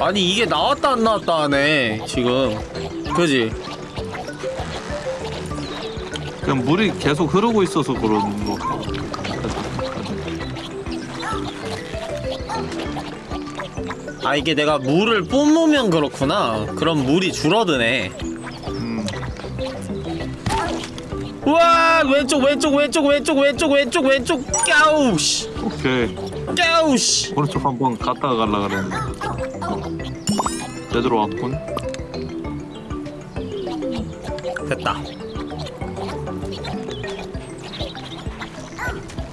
아니 이게 나왔다 안 나왔다 하네 지금. 그지? 그냥 물이 계속 흐르고 있어서 그러는 거. 아 이게 내가 물을 뿜으면 그렇구나. 그럼 물이 줄어드네. 음. 우와 왼쪽 왼쪽 왼쪽 왼쪽 왼쪽 왼쪽 왼쪽. 까우 씨. 오케이. 까우 씨. 오른쪽 한번 갔다가 갈라 그랬는데 제대로 왔군 됐다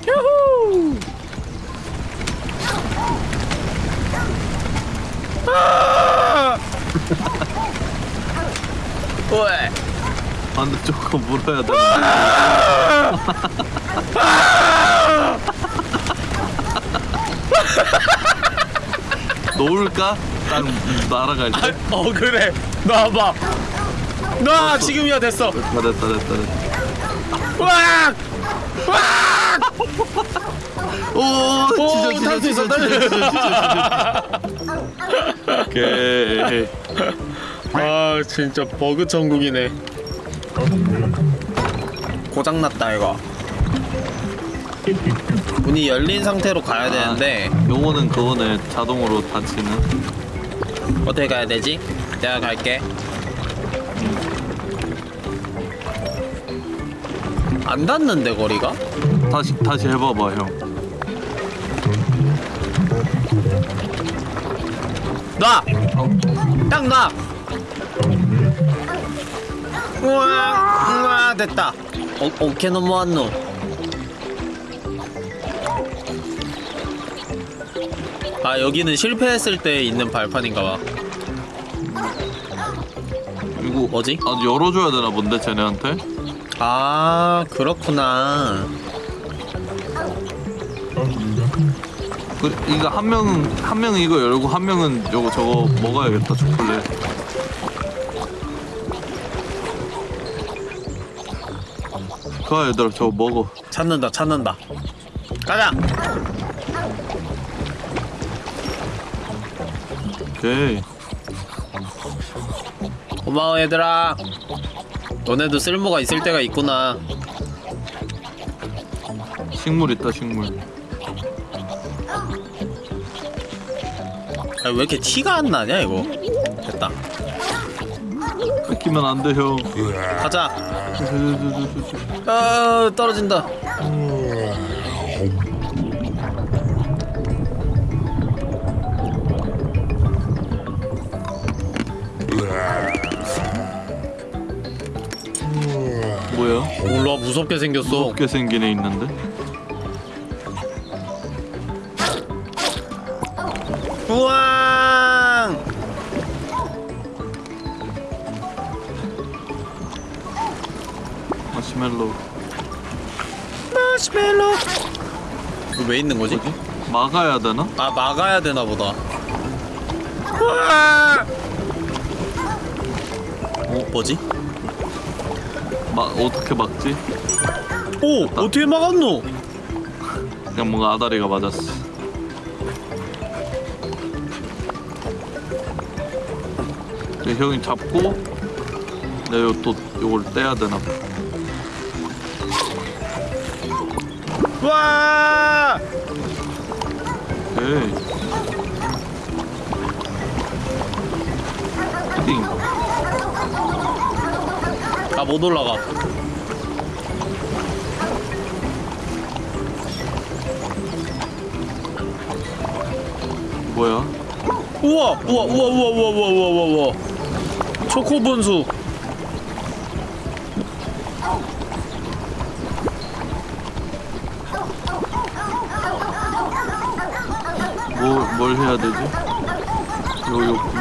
유후 아! 왜? 반대쪽 거 물어야 되는데 <laughs> 놓을까? 딱 날아갈 때? 어? 그래. 놔봐 놔 지금이야 됐어. 됐다 됐다 됐다 됐다. 으악 오오수 있어 탈수 있어. 오케이. 아 진짜 버그 천국이네. 고장 났다 이거. 문이 열린 상태로 가야 되는데. 요거는 그거네 자동으로 닫히는 어떻게 가야 되지? 내가 갈게 안 닿는데 거리가? 다시 다시 해봐봐 형 놔! 딱 놔! 우와 우와 됐다 어, 어케 넘어왔노 아 여기는 실패했을 때 있는 발판인가봐. 이거 뭐지? 아 열어줘야 되나 본데 쟤네한테? 아 그렇구나. 그, 이거 한 명은 한 명은 이거 열고 한 명은 요거 저거 먹어야겠다 초콜릿. 가 얘들아 저거 먹어. 찾는다 찾는다. 가자 오케이 고마워 얘들아. 너네도 쓸모가 있을 때가 있구나. 식물 있다 식물. 아, 왜 이렇게 티가 안 나냐 이거? 됐다. 뺏기면 안돼 형. 가자. 아 떨어진다 뭐야? 몰라 무섭게 생겼어 무섭게 생긴 애 있는데? 우왕 마시멜로 마시멜로 왜 있는 거지? 막아야 되나? 아 막아야 되나 보다 우와! 어 뭐지? 막 어떻게 막지? 오 어떻게 막았노? 그냥 뭔가 아다리가 맞았어. 네, 형이 잡고 내가 요- 또 요걸 떼야 되나? 봐. 와! 오케이. 띵. 아못 올라가 뭐야? 우와 우와 우와 우와 우와 우와 우와 우와 우와 초코 분수 뭐, 뭘 해야 되지? 요, 요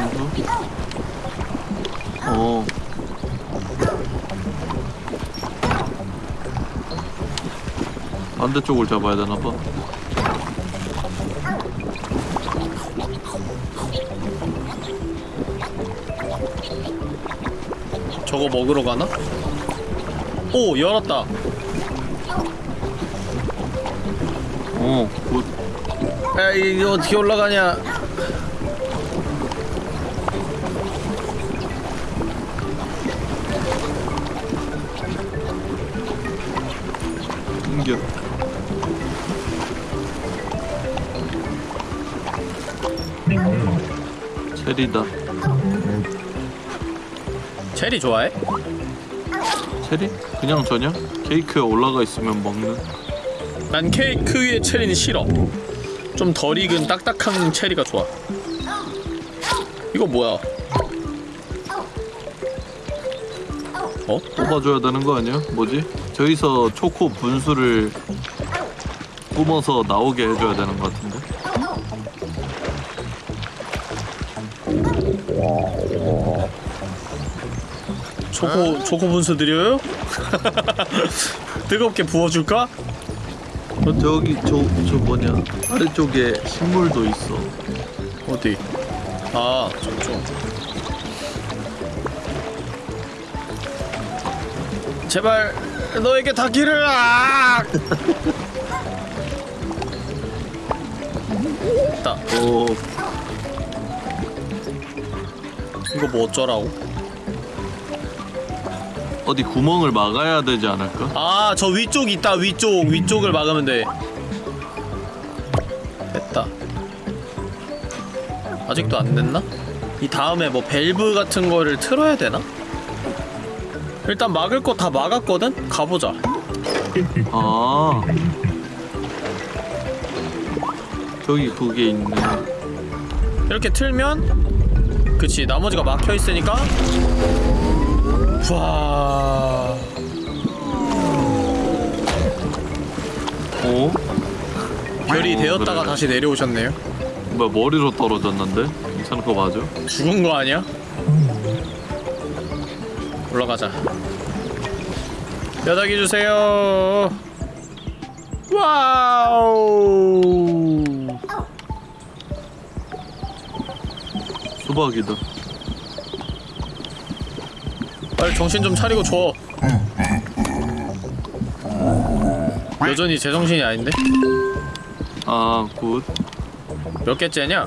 반대쪽을 잡아야 되나봐. 저거 먹으러 가나? 오 열었다 어, 굿. 야 이거 어떻게 올라가냐 체리 좋아해? 체리? 그냥 저냐? 케이크에 올라가 있으면 먹는. 난 케이크 위에 체리는 싫어 좀 덜 익은 딱딱한 체리가 좋아 이거 뭐야 어? 뽑아줘야 되는 거 아니야? 뭐지? 저기서 초코 분수를 뿜어서 나오게 해줘야 되는 것 같은데. 초코 초코 분수 드려요? <laughs> 뜨겁게 부어줄까? 어, 저기 저 저 뭐냐 아래쪽에 식물도 있어. 어디? 아 저쪽 제발 너에게 닿기를 아! <laughs> 나어 이거 뭐 어쩌라고? 어디 구멍을 막아야 되지 않을까? 아 저 위쪽 있다 위쪽 위쪽을 막으면 돼 됐다 아직도 안 됐나? 이 다음에 뭐 밸브 같은 거를 틀어야 되나? 일단 막을 거 다 막았거든? 가보자 아 저기 그게 있네. 이렇게 틀면 그치 나머지가 막혀 있으니까 와 어? 별이 어, 되었다가 그래. 다시 내려오셨네요 뭐야 머리로 떨어졌는데? 괜찮은 거 맞아? 죽은 거 아니야? 올라가자. 뼈다귀 주세요. wow. 수박이다. 빨리 정신 좀 차리고 줘. 여전히 제정신이 아닌데? 아 good. 몇 개째냐?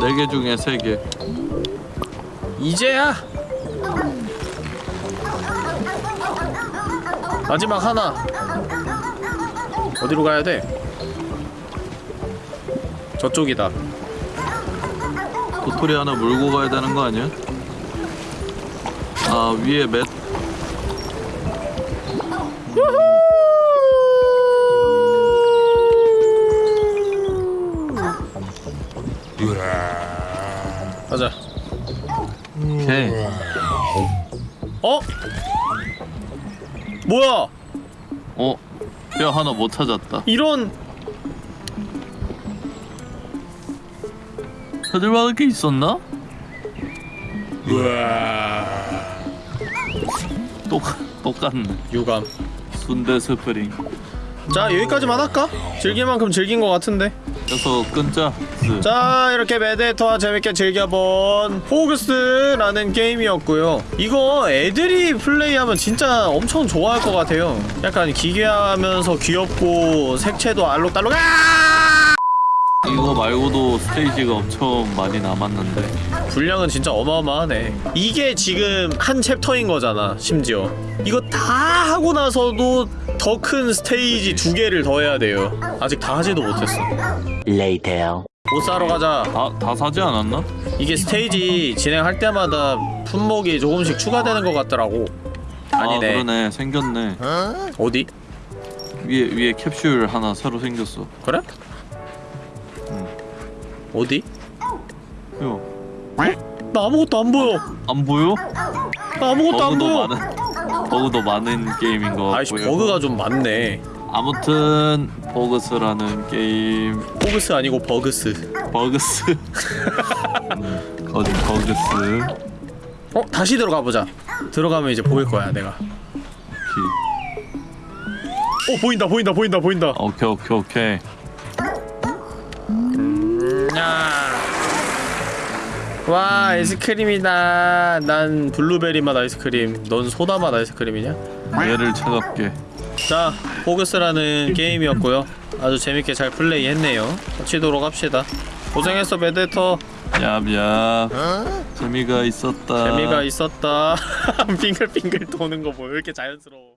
네 개 중에 세 개. 이제야. 마지막 하나. 어디로 가야 돼? 저쪽이다. 도토리 하나 물고 가야 되는 거 아니야? 아 위에 맷 가자. 오케이. 어? 뭐야? 어? 뼈 하나 못 찾았다. 이런 찾을 만한 게 있었나? 우와. 또 똑같네. 유감. 순대 스프링. 자 여기까지만 할까? 즐길 만큼 즐긴 것 같은데. 그래서 끊자. 스. 자 이렇게 메데터와 재밌게 즐겨본 PHOGS라는 게임이었고요. 이거 애들이 플레이하면 진짜 엄청 좋아할 것 같아요. 약간 기괴하면서 귀엽고 색채도 알록달록. 아! 이거 말고도 스테이지가 엄청 많이 남았는데 분량은 진짜 어마어마하네 이게 지금 한 챕터인 거잖아 심지어 이거 다 하고 나서도 더 큰 스테이지 두 개를 더 해야 돼요 아직 다 하지도 못했어 Later. 옷 사러 가자 다, 다 사지 않았나? 이게 스테이지 진행할 때마다 품목이 조금씩 추가되는 것 같더라고 아니네 아 그러네 생겼네 어디? 위에 위에 캡슐 하나 새로 생겼어 그래? 어디? 요. 나 아무것도 안 보여. 안 보여? 나 아무것도 안 버그도 보여. 많은 버그도 많은 게임인 거 아이씨 같고요. 버그가 좀 많네. 아무튼 버그스라는 게임. PHOGS 아니고 버그스. 버그스. <laughs> 음, 거짓 버그스? 어? 다시 들어가 보자. 들어가면 이제 보일 거야 내가. 오케이. 어 보인다 보인다 보인다 보인다. 오케이 오케이 오케이. 야. 와 아이스크림이다. 난 블루베리 맛 아이스크림. 넌 소다 맛 아이스크림이냐? 얘를 찾았게. 자 PHOGS라는 게임이었고요. 아주 재밌게 잘 플레이했네요. 마치도록 합시다. 고생했어 베데터. 얍얍. 재미가 있었다. 재미가 있었다. <laughs> 빙글빙글 도는 거 뭐 왜 이렇게 자연스러워